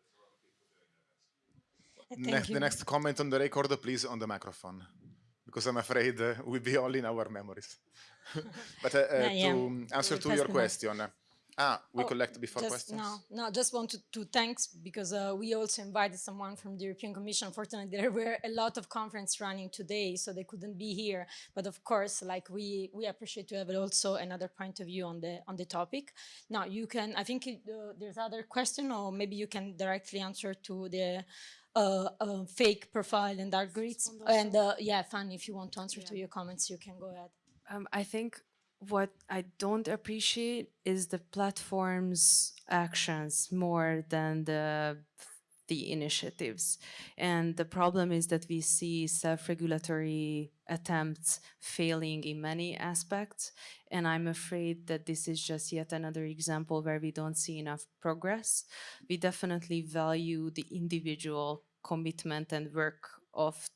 there's a lot of people doing their best. Thank Next, you. the next comment on the record, please, on the microphone, because I'm afraid uh, we'll be all in our memories. <laughs> but uh, uh, Yeah, yeah. to answer to your question, ah, we Oh, collect before just, questions. No, no, just wanted to thanks because uh, we also invited someone from the European Commission. Unfortunately, there were a lot of conference running today, so they couldn't be here. But of course, like we we appreciate to have also another point of view on the on the topic. Now you can, I think it, uh, there's other question, or maybe you can directly answer to the. Uh, uh, fake profile and algorithms and uh, yeah Fanny if you want to answer to your comments you can go ahead. Um, I think what I don't appreciate is the platform's actions more than the the initiatives. And the problem is that we see self-regulatory attempts failing in many aspects. And I'm afraid that this is just yet another example where we don't see enough progress. We definitely value the individual commitment and work of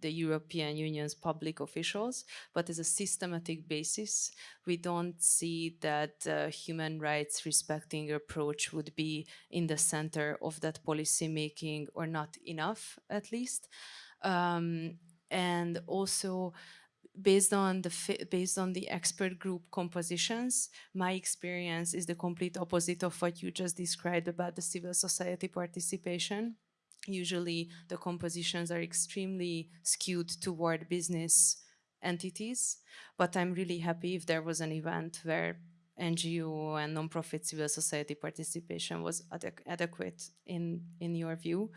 the European Union's public officials, but as a systematic basis, we don't see that uh, human rights respecting approach would be in the center of that policy making or not enough, at least. Um, and also, based on the based on the expert group compositions, my experience is the complete opposite of what you just described about the civil society participation usually the compositions are extremely skewed toward business entities. But I'm really happy if there was an event where NGO and nonprofit civil society participation was adequ- adequate in, in your view.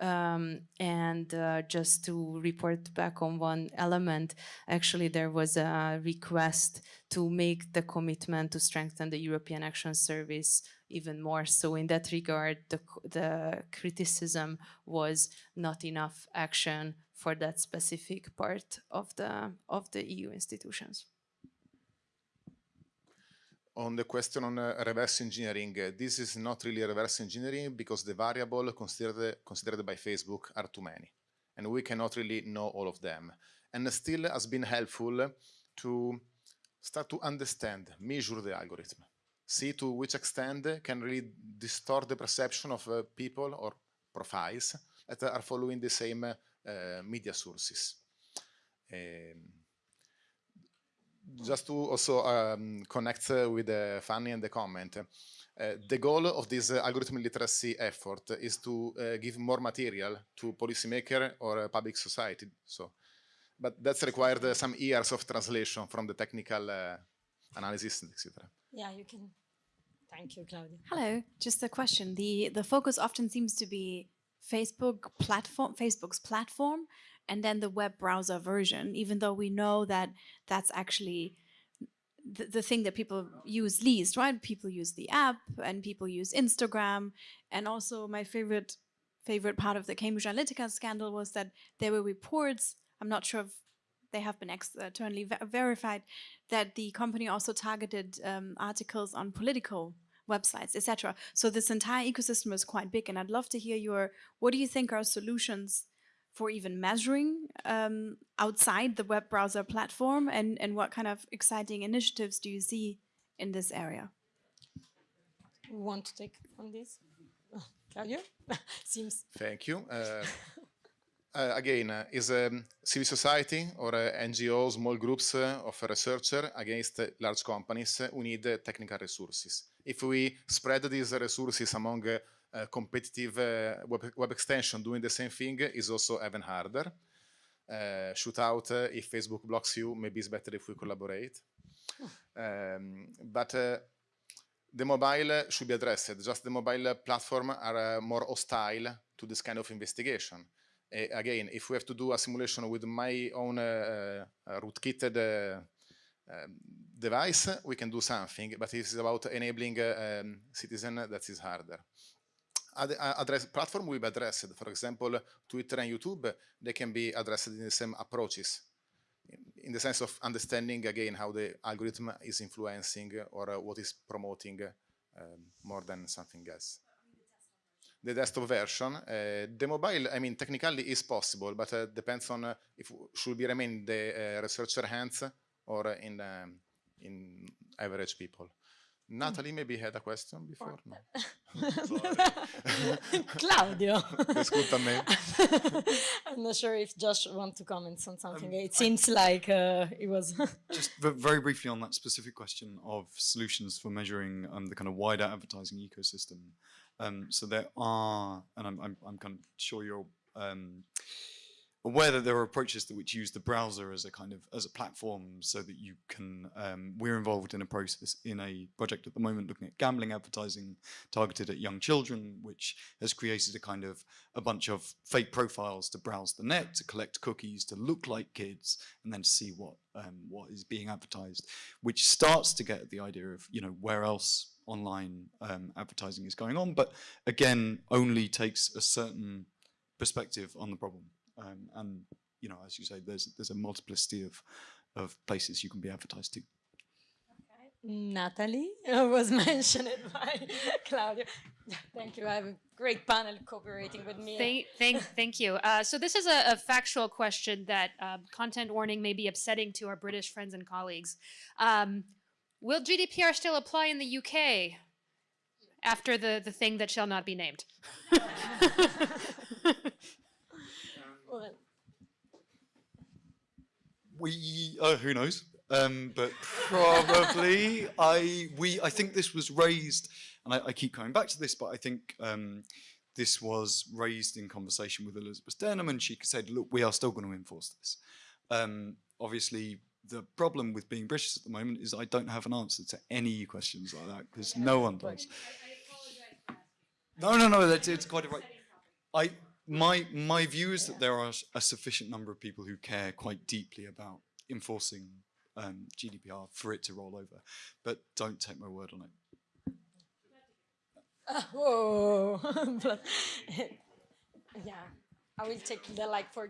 Um, and uh, just to report back on one element, actually there was a request to make the commitment to strengthen the European Action Service even more. So in that regard, the, the criticism was not enough action for that specific part of the of the EU institutions. On the question on uh, reverse engineering, uh, this is not really reverse engineering because the variable considered, considered by Facebook are too many. And we cannot really know all of them. And still has been helpful to start to understand, measure the algorithm, see to which extent can really distort the perception of uh, people or profiles that are following the same media sources. Um, just to also um, connect uh, with the Fanny and the comment, uh, the goal of this uh, algorithm literacy effort is to uh, give more material to policymaker or uh, public society. So, but that's required uh, some years of translation from the technical uh, analysis, etc. yeah you can thank you Claudio Hello, just a question. The the focus often seems to be Facebook platform, Facebook's platform, and then the web browser version, even though we know that that's actually the, the thing that people use least, right? People use the app and people use Instagram. And also my favorite favorite part of the Cambridge Analytica scandal was that there were reports, I'm not sure if they have been externally ver- verified, that the company also targeted um, articles on political websites, etc. So this entire ecosystem is quite big, and I'd love to hear your. What do you think are solutions for even measuring um, outside the web browser platform? And, and what kind of exciting initiatives do you see in this area? Who want to take on this? <laughs> Claudio? <laughs> Seems Thank you. Uh, <laughs> uh, again, uh, is um, civil society or uh, NGO, small groups uh, of researcher against uh, large companies, uh, we need uh, technical resources. If we spread these resources among uh, uh, competitive uh, web, web extension doing the same thing is also even harder. Uh, shoot out uh, if Facebook blocks you, maybe it's better if we collaborate. Um, but uh, the mobile should be addressed. Just the mobile platform are uh, more hostile to this kind of investigation. Again, if we have to do a simulation with my own uh, uh, rootkitted uh, um, device, we can do something, but it's about enabling um, citizen, that is harder. Ad address platform will be addressed. For example, Twitter and YouTube, they can be addressed in the same approaches in- the sense of understanding again how the algorithm is influencing or uh, what is promoting um, more than something else. The desktop version, uh, the mobile, I mean, technically is possible, but uh, depends on uh, if should be remain in the researcher hands or in um, in average people. Natalie maybe had a question before. No. <laughs> <laughs> Claudio. Ascolta a me. I'm not sure if Josh want to comment on something. it seems like uh, it was. <laughs> Just very briefly on that specific question of solutions for measuring um, the kind of wider advertising ecosystem. Um, so there are, and I'm, I'm, I'm kind of sure you're aware that there are approaches that which use the browser as a kind of as a platform, so that you can. Um, we're involved in a process in a project at the moment looking at gambling advertising targeted at young children, which has created a kind of a bunch of fake profiles to browse the net, to collect cookies, to look like kids, and then see what um, what is being advertised, which starts to get at the idea of you know where else online um, advertising is going on, but again only takes a certain perspective on the problem. Um, and you know, as you say, there's there's a multiplicity of of places you can be advertised to. Natalie uh, was <laughs> mentioned by Claudio. Thank you. I have a great panel cooperating with me. Thank, thank, thank you. Uh, so this is a, a factual question that um, content warning may be upsetting to our British friends and colleagues. Um, will GDPR still apply in the UK after the, the thing that shall not be named? <laughs> Well, We uh, who knows, um, but probably <laughs> I we I think this was raised, and I, I keep coming back to this, but I think um, this was raised in conversation with Elizabeth Denham, and she said, "Look, we are still going to enforce this." Um, obviously, the problem with being British at the moment is I don't have an answer to any questions like that because no one does. No, no, no, that's it's quite a right. I my my view is that there are a sufficient number of people who care quite deeply about enforcing um, GDPR for it to roll over, but don't take my word on it. <laughs> Whoa. <laughs> But- yeah, I will take the like for.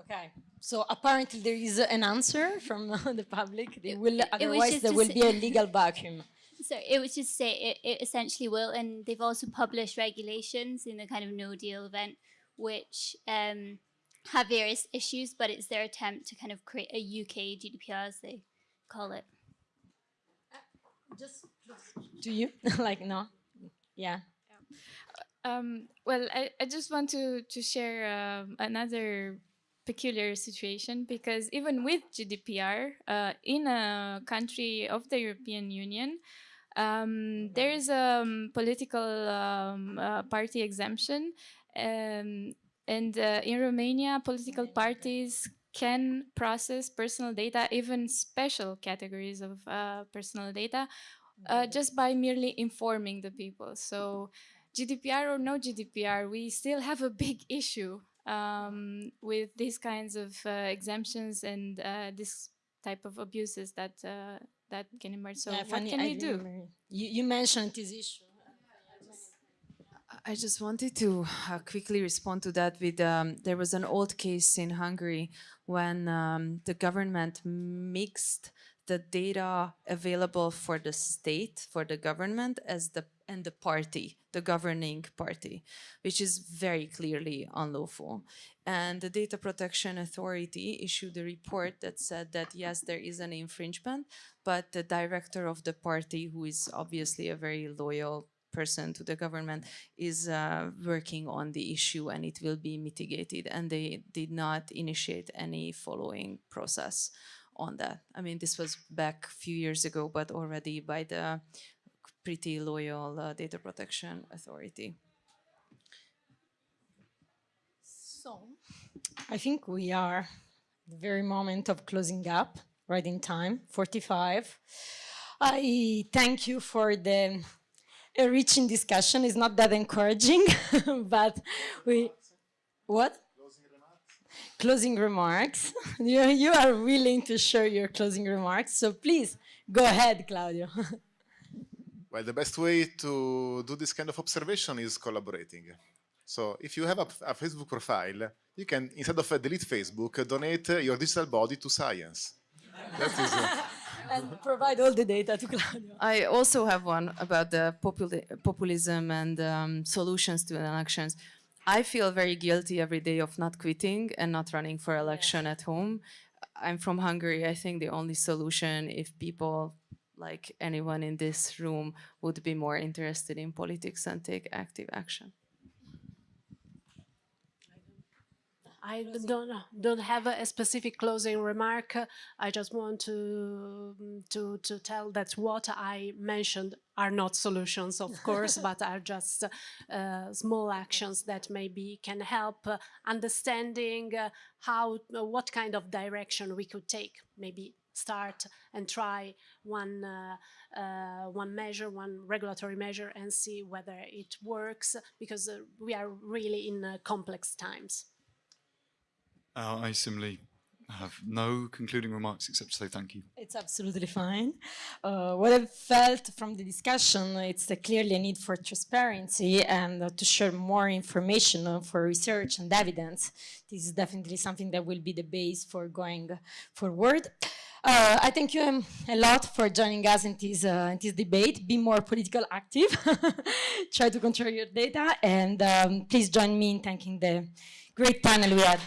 Okay, so apparently there is an answer from <laughs> the public. They will, otherwise there will be a legal vacuum. So it was just say it, it essentially will, and they've also published regulations in the kind of no deal event, which um, have various issues, but it's their attempt to kind of create a UK GDPR, as they call it. Just to you, <laughs> like no, yeah. Um, well, I, I just want to, to share um, another peculiar situation because even with GDPR, uh, in a country of the European Union, um, there is a um, political um, uh, party exemption. Um, and uh, in Romania, political parties can process personal data, even special categories of uh, personal data, uh, just by merely informing the people. So, GDPR or no GDPR, we still have a big <laughs> issue um, with these kinds of uh, exemptions and uh, this type of abuses that uh, that can emerge. So, Yeah, what can I we do? remember You, you mentioned this issue. I just wanted to uh, quickly respond to that with um, there was an old case in Hungary when um, the government mixed the data available for the state, for the government, as the and the party, the governing party, which is very clearly unlawful. And the Data Protection Authority issued a report that said that yes, there is an infringement, but the director of the party, who is obviously a very loyal person to the government is uh, working on the issue and it will be mitigated and they did not initiate any following process on that. I mean, this was back a few years ago, but already by the pretty loyal uh, data protection authority. So, I think we are the very moment of closing up, right in time, 45. I thank you for the enriching discussion. It's not that encouraging, <laughs> but we, what? Closing remarks. <laughs> you, you are willing to share your closing remarks, so please go ahead, Claudio. <laughs> well, the best way to do this kind of observation is collaborating. So if you have a, a Facebook profile, you can, instead of uh, delete Facebook, donate uh, your digital body to science. that is, uh, <laughs> and provide all the data to Claudio. I also have one about the populi populism and um, solutions to elections. I feel very guilty every day of not quitting and not running for election at home. I'm from Hungary. I think the only solution if people like anyone in this room would be more interested in politics and take active action. I don't don't have a specific closing remark. I just want to to to tell that what I mentioned are not solutions, of <laughs> course, but are just uh, small actions that maybe can help uh, understanding uh, how what kind of direction we could take. Maybe start and try one uh, uh, one measure, one regulatory measure, and see whether it works because we are really in complex times. Uh, I similarly have no concluding remarks except to say thank you. It's absolutely fine. Uh, what I've felt from the discussion, it's clearly a need for transparency and uh, to share more information uh, for research and evidence. This is definitely something that will be the base for going forward. Uh, I thank you um, a lot for joining us in this, uh, in this debate. Be more political active. <laughs> Try to control your data. And um, please join me in thanking the great panel we had.